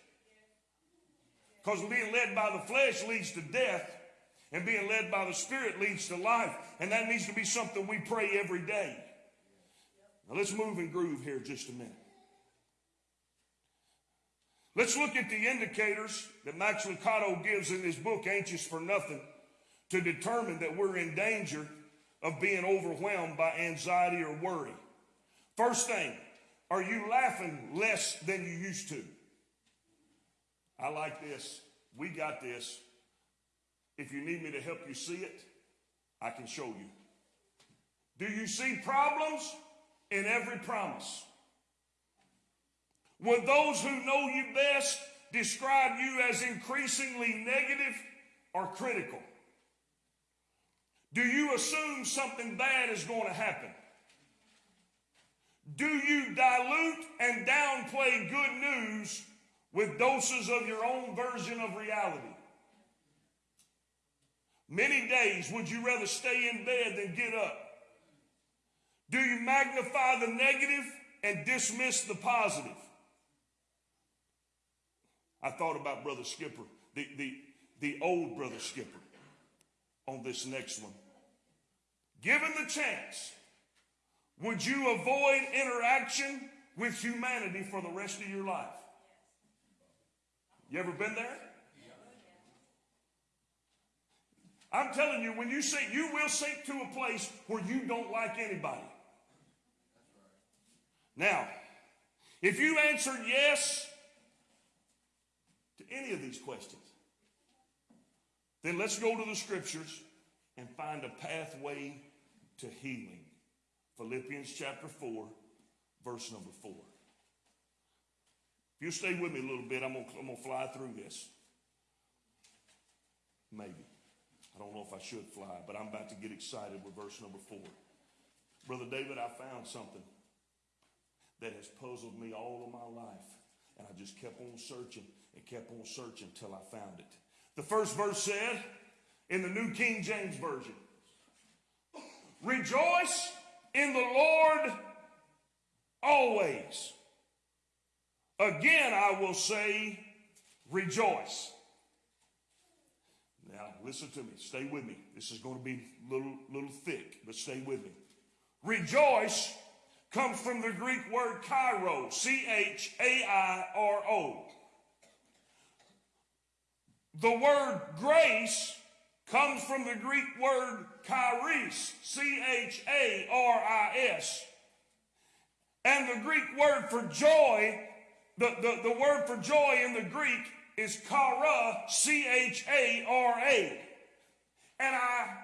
Because being led by the flesh leads to death, and being led by the Spirit leads to life. And that needs to be something we pray every day. Now let's move and groove here just a minute. Let's look at the indicators that Max Lucado gives in his book, Anxious for Nothing, to determine that we're in danger of being overwhelmed by anxiety or worry. First thing, are you laughing less than you used to? I like this. We got this. If you need me to help you see it, I can show you. Do you see problems in every promise? Would those who know you best describe you as increasingly negative or critical? Do you assume something bad is going to happen? Do you dilute and downplay good news with doses of your own version of reality? Many days would you rather stay in bed than get up? Do you magnify the negative and dismiss the positive? I thought about Brother Skipper, the, the, the old Brother Skipper, on this next one. Given the chance, would you avoid interaction with humanity for the rest of your life? You ever been there? I'm telling you, when you sink, you will sink to a place where you don't like anybody. Now, if you answered yes to any of these questions, then let's go to the scriptures and find a pathway to healing. Philippians chapter 4, verse number 4. If you stay with me a little bit, I'm going I'm to fly through this. Maybe. I don't know if I should fly, but I'm about to get excited with verse number 4. Brother David, I found something that has puzzled me all of my life. And I just kept on searching and kept on searching till I found it. The first verse said, in the New King James Version, Rejoice in the Lord always. Again, I will say, rejoice. Now, listen to me. Stay with me. This is going to be a little, little thick, but stay with me. Rejoice comes from the Greek word chairo, C H A I R O. The word grace comes from the Greek word charis, C H A R I S. And the Greek word for joy, the, the, the word for joy in the Greek is chara, C H A R A. And I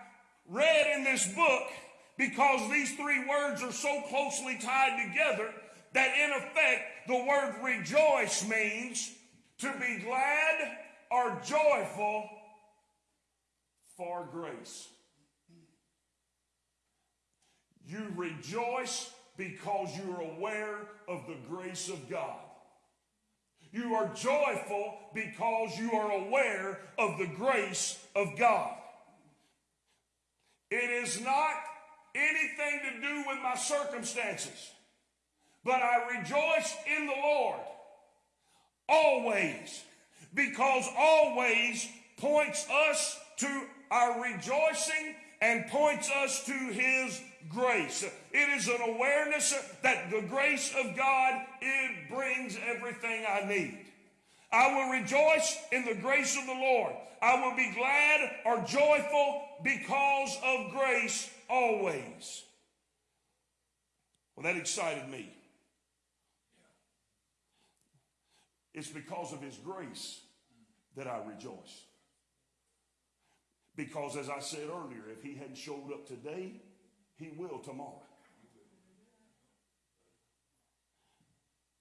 read in this book because these three words are so closely tied together that in effect the word rejoice means to be glad or joyful for grace. You rejoice because you're aware of the grace of God. You are joyful because you are aware of the grace of God. It is not anything to do with my circumstances, but I rejoice in the Lord always because always points us to our rejoicing and points us to his grace. It is an awareness that the grace of God it brings everything I need. I will rejoice in the grace of the Lord. I will be glad or joyful because of grace always. Well, that excited me. It's because of his grace that I rejoice. Because as I said earlier, if he hadn't showed up today, he will tomorrow.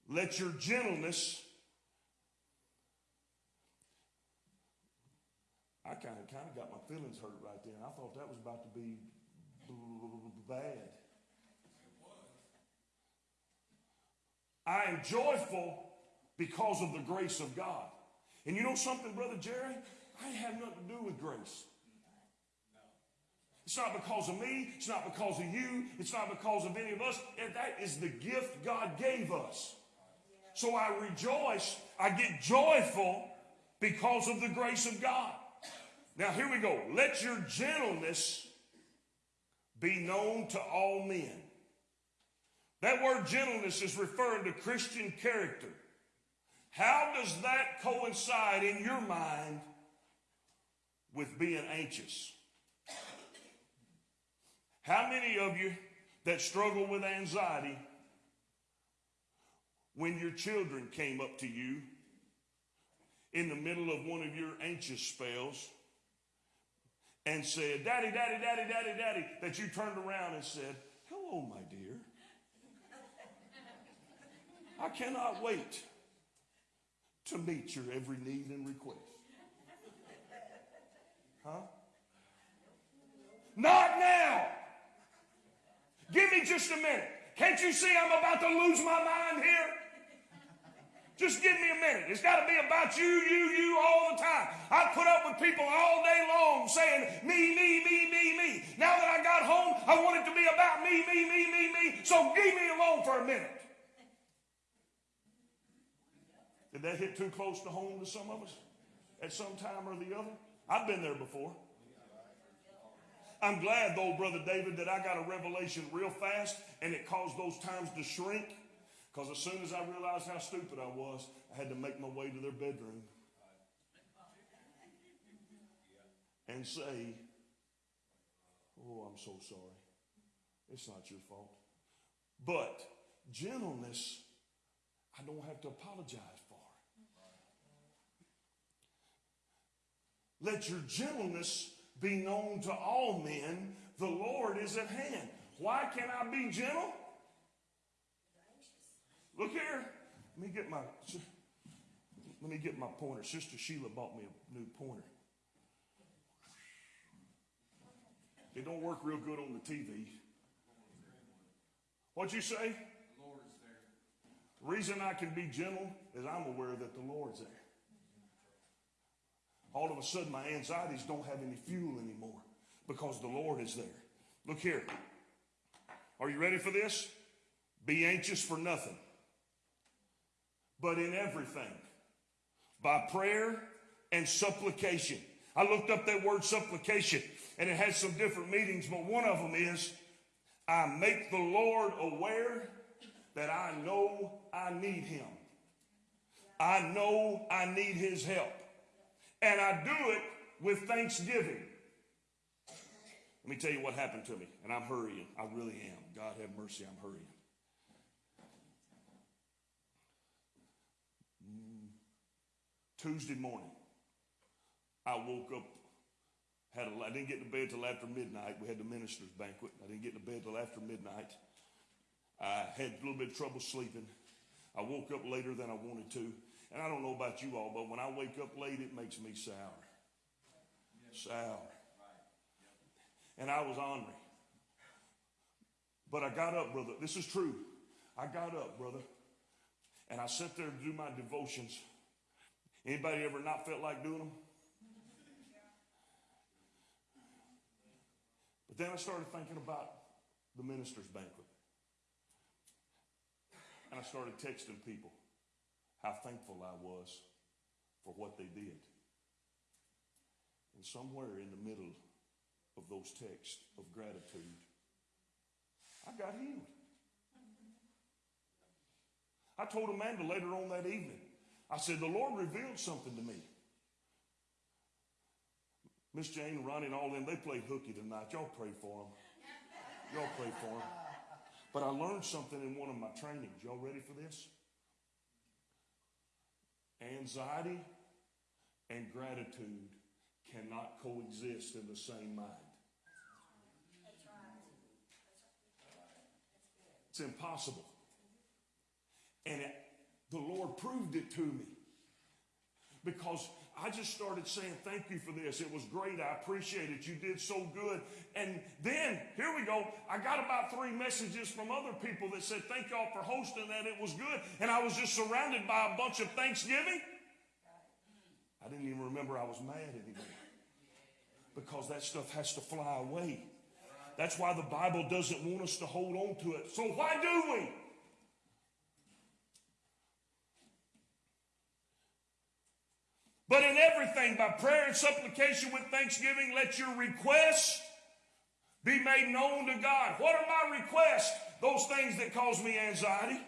Let your gentleness. I kind of kind of got my feelings hurt right then. I thought that was about to be bad. I am joyful because of the grace of God. And you know something, Brother Jerry? I have nothing to do with grace. It's not because of me. It's not because of you. It's not because of any of us. And that is the gift God gave us. So I rejoice. I get joyful because of the grace of God. Now here we go. Let your gentleness be known to all men. That word gentleness is referring to Christian character. How does that coincide in your mind with being anxious? How many of you that struggle with anxiety when your children came up to you in the middle of one of your anxious spells and said, Daddy, Daddy, Daddy, Daddy, Daddy, that you turned around and said, Hello, my dear. I cannot wait to meet your every need and request. Huh? Not now. Give me just a minute. Can't you see I'm about to lose my mind here? Just give me a minute. It's got to be about you, you, you all the time. I put up with people all day long saying me, me, me, me, me. Now that I got home, I want it to be about me, me, me, me, me. So leave me alone for a minute. Did that hit too close to home to some of us at some time or the other? I've been there before. I'm glad, though, Brother David, that I got a revelation real fast and it caused those times to shrink. Because as soon as I realized how stupid I was, I had to make my way to their bedroom and say, Oh, I'm so sorry. It's not your fault. But gentleness, I don't have to apologize for. Let your gentleness be known to all men. The Lord is at hand. Why can I be gentle? Look here. Let me get my let me get my pointer. Sister Sheila bought me a new pointer. It don't work real good on the TV. What'd you say? The Lord is there. The reason I can be gentle is I'm aware that the Lord's there. All of a sudden, my anxieties don't have any fuel anymore because the Lord is there. Look here. Are you ready for this? Be anxious for nothing, but in everything, by prayer and supplication. I looked up that word supplication and it has some different meanings, but one of them is I make the Lord aware that I know I need him. I know I need his help. And I do it with thanksgiving. Let me tell you what happened to me, and I'm hurrying. I really am. God have mercy, I'm hurrying. Mm, Tuesday morning, I woke up. Had a, I didn't get to bed till after midnight. We had the minister's banquet. I didn't get to bed till after midnight. I had a little bit of trouble sleeping. I woke up later than I wanted to. And I don't know about you all, but when I wake up late, it makes me sour. Sour. And I was ornery. But I got up, brother. This is true. I got up, brother. And I sat there to do my devotions. Anybody ever not felt like doing them? But then I started thinking about the minister's banquet. And I started texting people how thankful I was for what they did. And somewhere in the middle of those texts of gratitude, I got healed. I told Amanda later on that evening, I said, the Lord revealed something to me. Miss Jane, Ronnie, and all them, they played hooky tonight. Y'all pray for them. Y'all pray for them. But I learned something in one of my trainings. Y'all ready for this? Anxiety and gratitude cannot coexist in the same mind. It's impossible. And it, the Lord proved it to me. Because I just started saying, Thank you for this. It was great. I appreciate it. You did so good. And then, here we go. I got about three messages from other people that said, Thank y'all for hosting that. It was good. And I was just surrounded by a bunch of Thanksgiving. I didn't even remember I was mad anymore. Because that stuff has to fly away. That's why the Bible doesn't want us to hold on to it. So why do we? But in everything, by prayer and supplication with thanksgiving, let your requests be made known to God. What are my requests? Those things that cause me anxiety.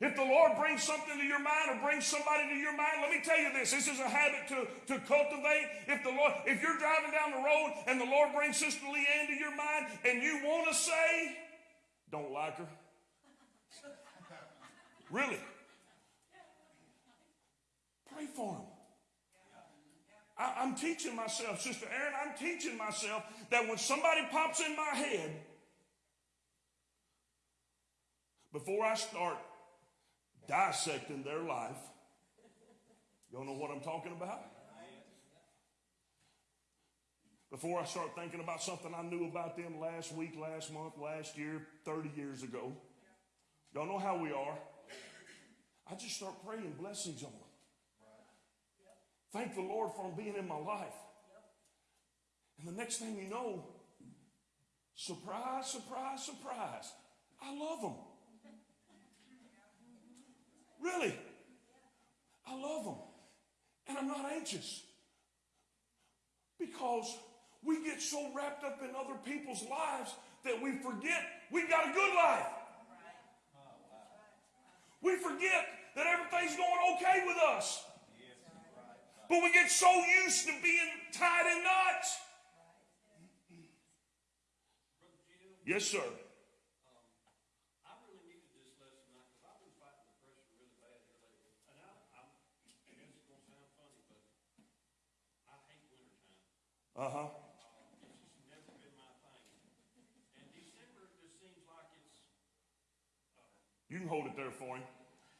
If the Lord brings something to your mind or brings somebody to your mind, let me tell you this. This is a habit to, to cultivate. If the Lord, if you're driving down the road and the Lord brings Sister Leanne to your mind and you want to say, don't like her. Really? Pray for him. I, I'm teaching myself, Sister Aaron, I'm teaching myself that when somebody pops in my head, before I start dissecting their life, y'all know what I'm talking about? Before I start thinking about something I knew about them last week, last month, last year, 30 years ago, y'all know how we are. I just start praying blessings on them. Thank the Lord for being in my life. And the next thing you know, surprise, surprise, surprise, I love them. Really. I love them. And I'm not anxious. Because we get so wrapped up in other people's lives that we forget we've got a good life. We forget that everything's going okay with us. But we get so used to being tied in knots. Yes, sir. Uh huh. It's just never been my thing. And December just seems like it's, You can hold it there for him.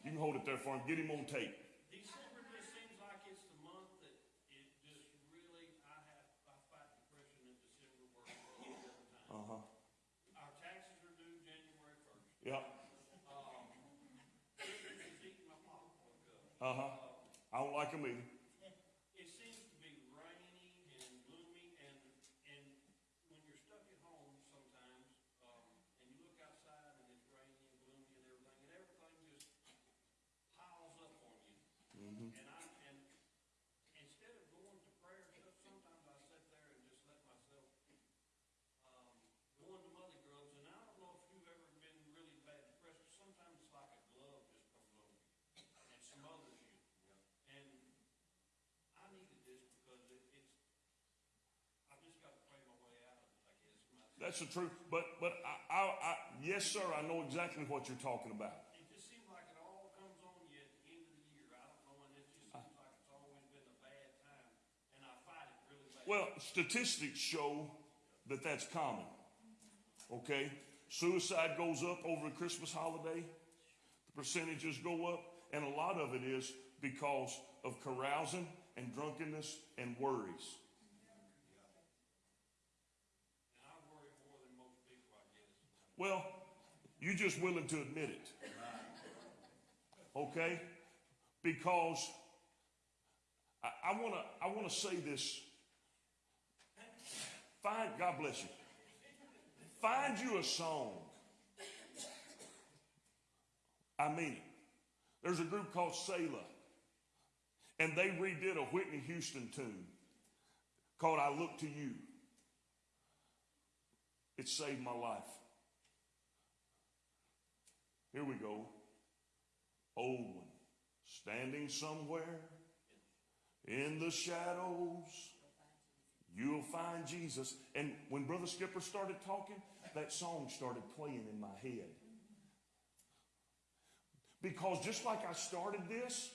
You can hold it there for him. Get him on tape. December just seems like it's the month that it just really, I have, I fight depression in December worse than any other time. Uh huh. Our taxes are due January first. Yep. Christmas is eating my pocketbook up. Uh huh. I don't like him either. It seems to be rainy and gloomy, and, and when you're stuck at home sometimes, um, and you look outside and it's rainy and gloomy and everything, and everything just piles up on you. And I, and instead of going to prayer and stuff, sometimes I sit there and just let myself, um, go into mother grubs, and I don't know if you've ever been really bad depressed, sometimes it's like a glove just comes over you and smothers you. And I needed this because it, it's, I've just got to pray my way out of it, I guess. My, That's the truth. But but I, I, I yes sir, I know exactly what you're talking about. it just seems like it all comes on you at the end of the year. I don't know, and it just seems like it's always been a bad time, and I fight it really bad. Well, statistics show that that's common. Okay? Suicide goes up over the Christmas holiday. The percentages go up, and a lot of it is because of carousing and drunkenness and worries. And I worry more than most people, I guess. Well, you're just willing to admit it. Okay? Because I, I wanna I wanna say this. Find God bless you. Find you a song. I mean it. There's a group called Selah. And they redid a Whitney Houston tune called I Look to You. It saved my life. Here we go. Old one, standing somewhere in the shadows, you'll find Jesus. And when Brother Skipper started talking, that song started playing in my head. Because just like I started this,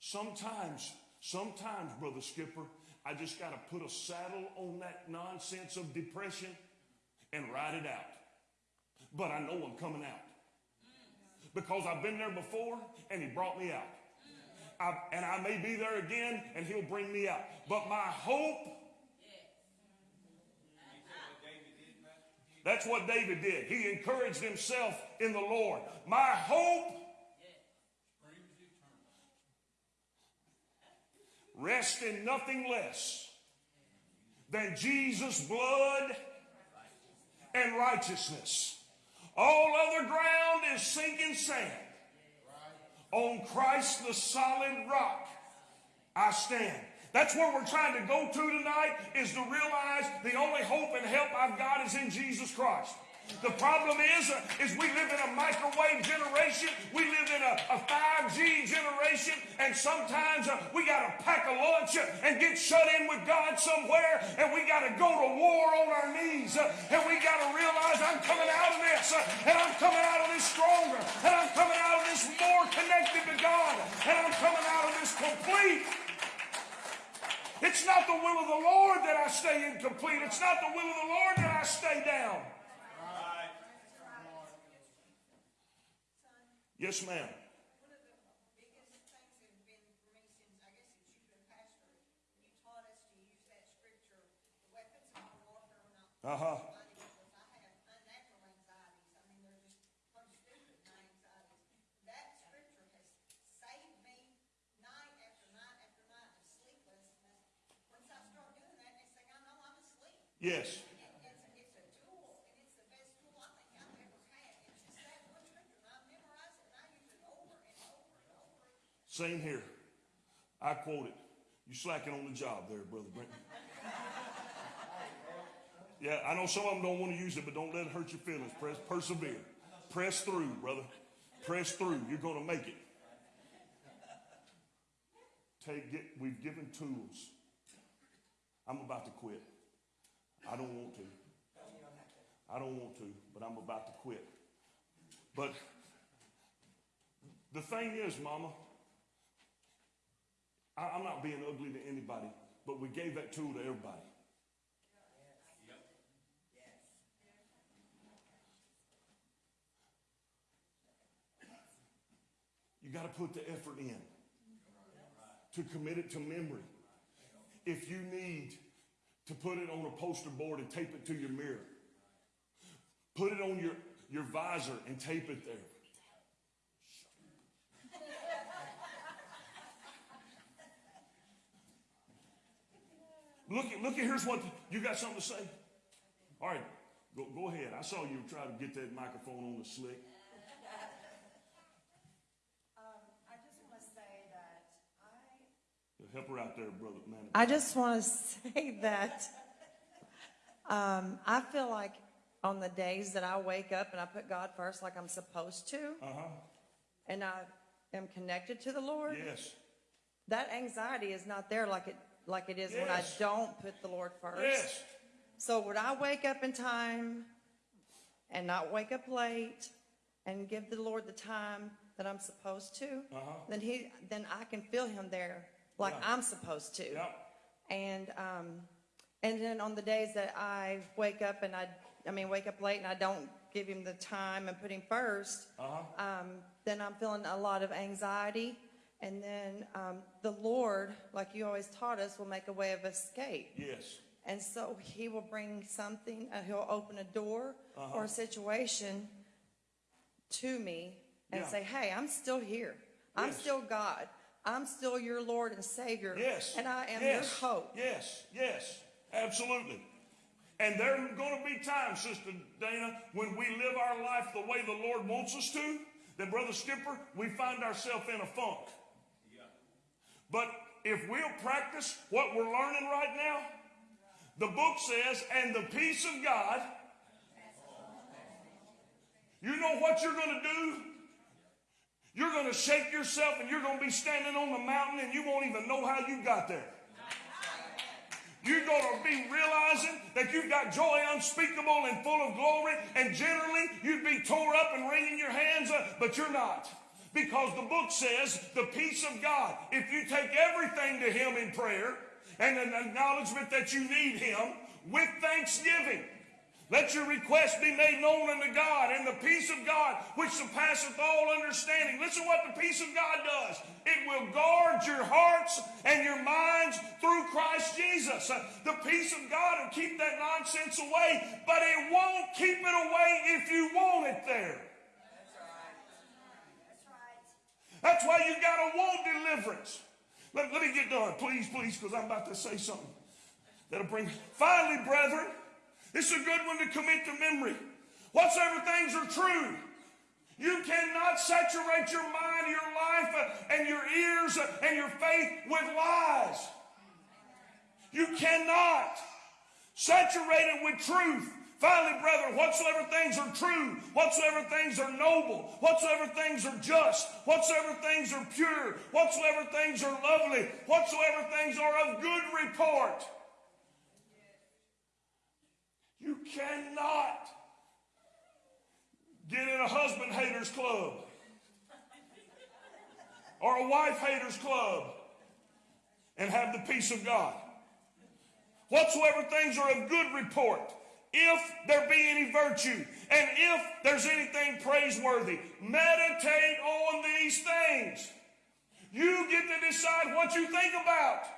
sometimes, sometimes, Brother Skipper, I just got to put a saddle on that nonsense of depression and ride it out. But I know I'm coming out. Because I've been there before and he brought me out. I, and I may be there again and he'll bring me out. But my hope, that's what David did. He encouraged himself in the Lord. My hope rest in nothing less than Jesus' blood and righteousness. All other ground is sinking sand. On Christ, the solid rock, I stand. That's where we're trying to go to tonight is to realize the only hope and help I've got is in Jesus Christ. The problem is, uh, is we live in a microwave generation. We live in a, a 5G generation, and sometimes uh, we got to pack a lunch uh, and get shut in with God somewhere, and we got to go to war on our knees, uh, and we got to realize I'm coming out of this, and I'm coming out of this stronger, and I'm coming out of this more connected to God, and I'm coming out of this complete. It's not the will of the Lord that I stay incomplete. It's not the will of the Lord that I stay down. Yes, ma'am. One of the biggest things that have been for me since, I guess you've been pastor, you taught us to use that scripture, the weapons of our warfare are. Uh-huh. mighty because I have unnatural anxieties. I mean, they're just some stupid, anxieties. That scripture has saved me night after night after night of sleeplessness. Once I start doing that, next thing I know, I'm asleep. Yes. It- It's, it's a tool, and it's the best tool I think I've ever had. It's just that one scripture, and I've memorized it, and I use it over and over and over. Same here. I quote it. You slacking on the job there, Brother Brent. Yeah, I know some of them don't want to use it, but don't let it hurt your feelings. Press, persevere. Press through, brother. Press through. You're going to make it. Take, get, we've given tools. I'm about to quit. I don't want to. I don't want to, but I'm about to quit. But the thing is, Mama, I, I'm not being ugly to anybody, but we gave that tool to everybody. You got to put the effort in to commit it to memory. If you need to put it on a poster board and tape it to your mirror, put it on your, your visor and tape it there. Look at, look at here's what you got something to say. All right, go, go ahead. I saw you try to get that microphone on the slick. Um, I just want to say that I. Help her out there, brother man. I just want to say that um, I feel like on the days that I wake up and I put God first, like I'm supposed to, Uh huh. and I am connected to the Lord, Yes. that anxiety is not there like it like it is when I don't put the Lord first. Yes. So would I wake up in time and not wake up late and give the Lord the time that I'm supposed to? Uh-huh. Then he then I can feel him there like Yeah. I'm supposed to. Yeah. And um and then on the days that I wake up and I I mean, wake up late and I don't give him the time and put him 1st um, then I'm feeling a lot of anxiety. And then um, the Lord, like you always taught us, will make a way of escape. Yes. And so he will bring something, uh, he'll open a door or a situation to me and Yeah. say, hey, I'm still here. I'm Yes. still God. I'm still your Lord and Savior. Yes. And I am yes. your hope. Yes, yes, absolutely. And there are going to be times, Sister Dana, when we live our life the way the Lord wants us to, that, Brother Skipper, we find ourselves in a funk. But if we'll practice what we're learning right now, the book says, and the peace of God, you know what you're going to do? You're going to shake yourself and you're going to be standing on the mountain and you won't even know how you got there. You're going to be realizing that you've got joy unspeakable and full of glory, and generally you'd be tore up and wringing your hands, uh, but you're not. Because the book says the peace of God, if you take everything to Him in prayer and an acknowledgement that you need Him with thanksgiving, let your request be made known unto God, and the peace of God, which surpasseth all understanding. Listen what the peace of God does. It will guard your hearts and your minds through Christ Jesus. The peace of God will keep that nonsense away, but it won't keep it away if you want it there. That's why you got to want deliverance. Let, let me get done, please, please, because I'm about to say something that'll bring. Finally, brethren, this is a good one to commit to memory. Whatsoever things are true, you cannot saturate your mind, your life, uh, and your ears uh, and your faith with lies. You cannot saturate it with truth. Finally, brethren, whatsoever things are true, whatsoever things are noble, whatsoever things are just, whatsoever things are pure, whatsoever things are lovely, whatsoever things are of good report. You cannot get in a husband haters club or a wife haters club and have the peace of God. Whatsoever things are of good report, if there be any virtue, and if there's anything praiseworthy, meditate on these things. You get to decide what you think about.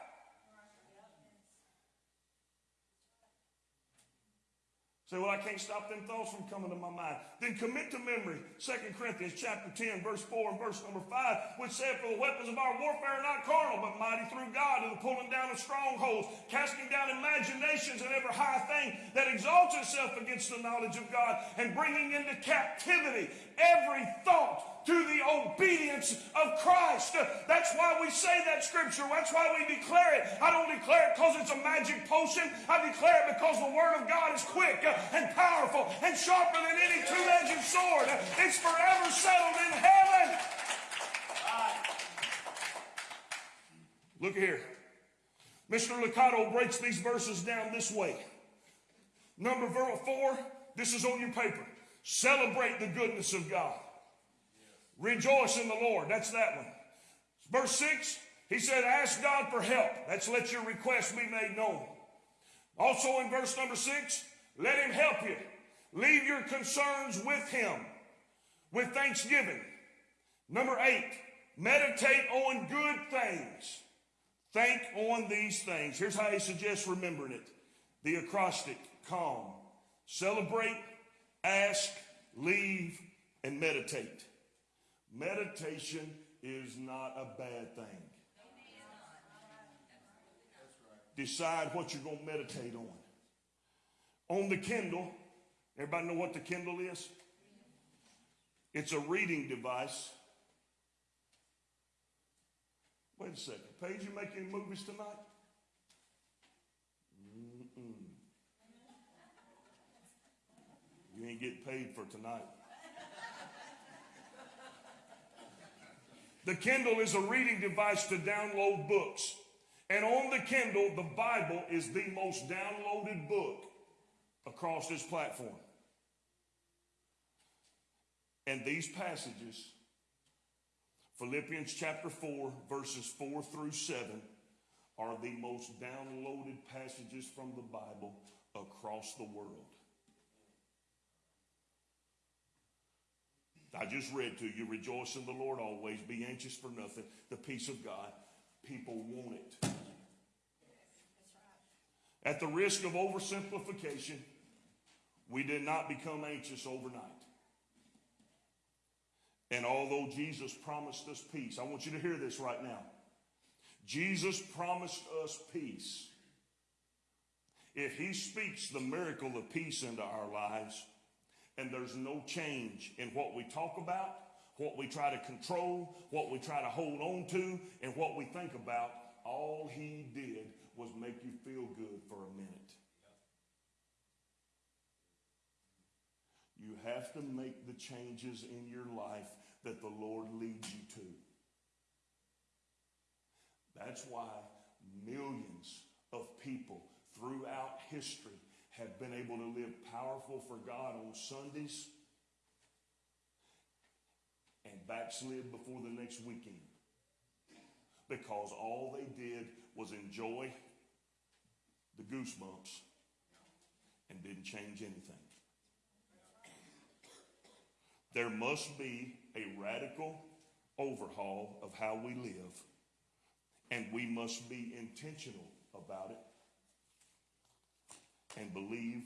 Say, well, I can't stop them thoughts from coming to my mind. Then commit to memory 2 Corinthians chapter 10, verse 4 and verse number 5, which said, For the weapons of our warfare are not carnal, but mighty through God to the pulling down of strongholds, casting down imaginations and every high thing that exalts itself against the knowledge of God, and bringing into captivity every thought to the obedience of Christ. That's why we say that scripture. That's why we declare it. I don't declare it because it's a magic potion. I declare it because the word of God is quick and powerful and sharper than any two-edged sword. It's forever settled in heaven. Look here. Mr. Lucado breaks these verses down this way. Number four, this is on your paper. Celebrate the goodness of God. Rejoice in the Lord. That's that one. Verse 6, he said, Ask God for help. That's let your request be made known. Also in verse number 6, let him help you. Leave your concerns with him with thanksgiving. Number 8, meditate on good things. Think on these things. Here's how he suggests remembering it the acrostic calm, celebrate, ask, leave, and meditate. Meditation is not a bad thing. Decide what you're going to meditate on. On the Kindle, everybody know what the Kindle is? It's a reading device. Wait a second. Paige, you make any movies tonight? Mm-mm. You ain't getting paid for tonight. The Kindle is a reading device to download books. And on the Kindle, the Bible is the most downloaded book across this platform. And these passages, Philippians chapter 4, verses 4 through 7, are the most downloaded passages from the Bible across the world. I just read to you, rejoice in the Lord always, be anxious for nothing. The peace of God. People want it. At the risk of oversimplification, we did not become anxious overnight. And although Jesus promised us peace, I want you to hear this right now. Jesus promised us peace. If he speaks the miracle of peace into our lives, and there's no change in what we talk about, what we try to control, what we try to hold on to, and what we think about, all he did was make you feel good for a minute. You have to make the changes in your life that the Lord leads you to. That's why millions of people throughout history have been able to live powerful for God on Sundays and backslid before the next weekend. Because all they did was enjoy the goosebumps and didn't change anything. There must be a radical overhaul of how we live, and we must be intentional about it and believe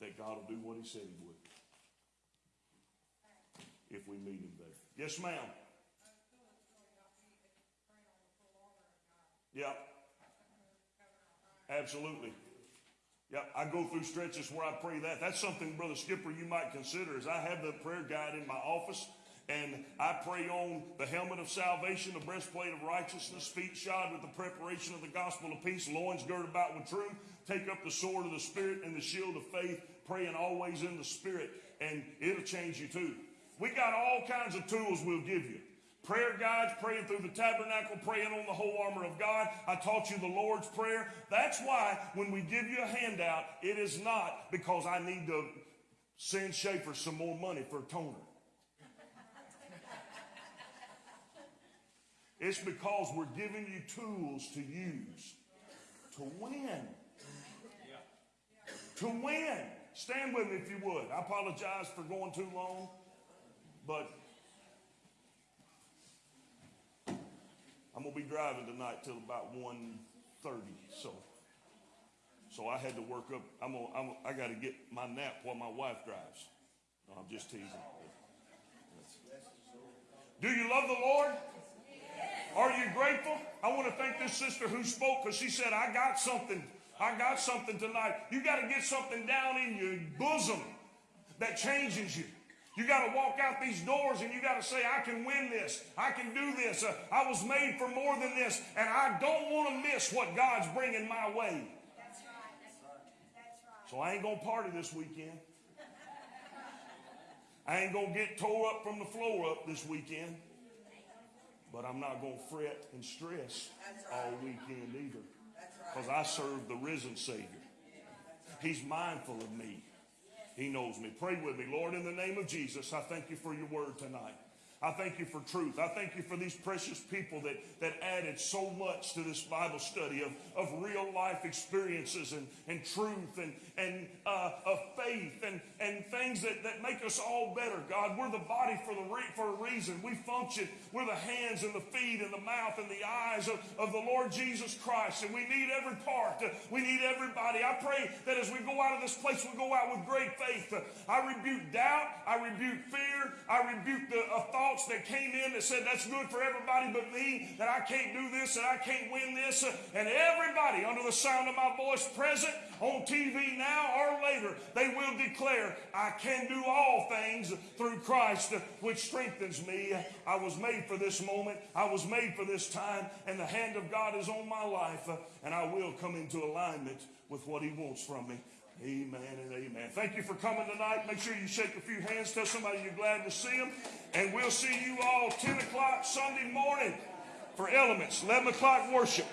that God will do what He said He would if we meet Him there. Yes, ma'am. Yep. Absolutely. Yep, I go through stretches where I pray that. That's something, Brother Skipper, you might consider. Is I have the prayer guide in my office, and I pray on the helmet of salvation, the breastplate of righteousness, feet shod with the preparation of the gospel of peace, loins girded about with truth. Take up the sword of the Spirit and the shield of faith, praying always in the Spirit, and it'll change you too. We got all kinds of tools we'll give you prayer guides, praying through the tabernacle, praying on the whole armor of God. I taught you the Lord's Prayer. That's why when we give you a handout, it is not because I need to send Schaefer some more money for a toner. It's because we're giving you tools to use to win. To win. Stand with me if you would. I apologize for going too long, but I'm gonna be driving tonight till about 1.30, so so I had to work up. I'm gonna, I'm, I got to get my nap while my wife drives. No, I'm just teasing. Do you love the Lord? Are you grateful? I want to thank this sister who spoke because she said, "I got something. I got something tonight." You got to get something down in your bosom that changes you. You got to walk out these doors and you got to say, I can win this. I can do this. Uh, I was made for more than this. And I don't want to miss what God's bringing my way. That's right. That's right. So I ain't going to party this weekend. I ain't going to get tore up from the floor up this weekend. But I'm not going to fret and stress all weekend either. Because I serve the risen Savior. He's mindful of me. He knows me. Pray with me. Lord, in the name of Jesus, I thank you for your word tonight. I thank you for truth. I thank you for these precious people that, that added so much to this Bible study of, of real life experiences and, and truth and, and uh, of faith and, and things that, that make us all better. God, we're the body for, the re- for a reason. We function. We're the hands and the feet and the mouth and the eyes of, of the Lord Jesus Christ. And we need every part. We need everybody. I pray that as we go out of this place, we go out with great faith. I rebuke doubt. I rebuke fear. I rebuke the thought thoughts that came in that said that's good for everybody but me, that I can't do this, that I can't win this. And everybody under the sound of my voice present on TV now or later, they will declare, I can do all things through Christ, which strengthens me. I was made for this moment. I was made for this time, and the hand of God is on my life, and I will come into alignment with what He wants from me. Amen and amen. Thank you for coming tonight. Make sure you shake a few hands. Tell somebody you're glad to see them. And we'll see you all 10 o'clock Sunday morning for elements, 11 o'clock worship.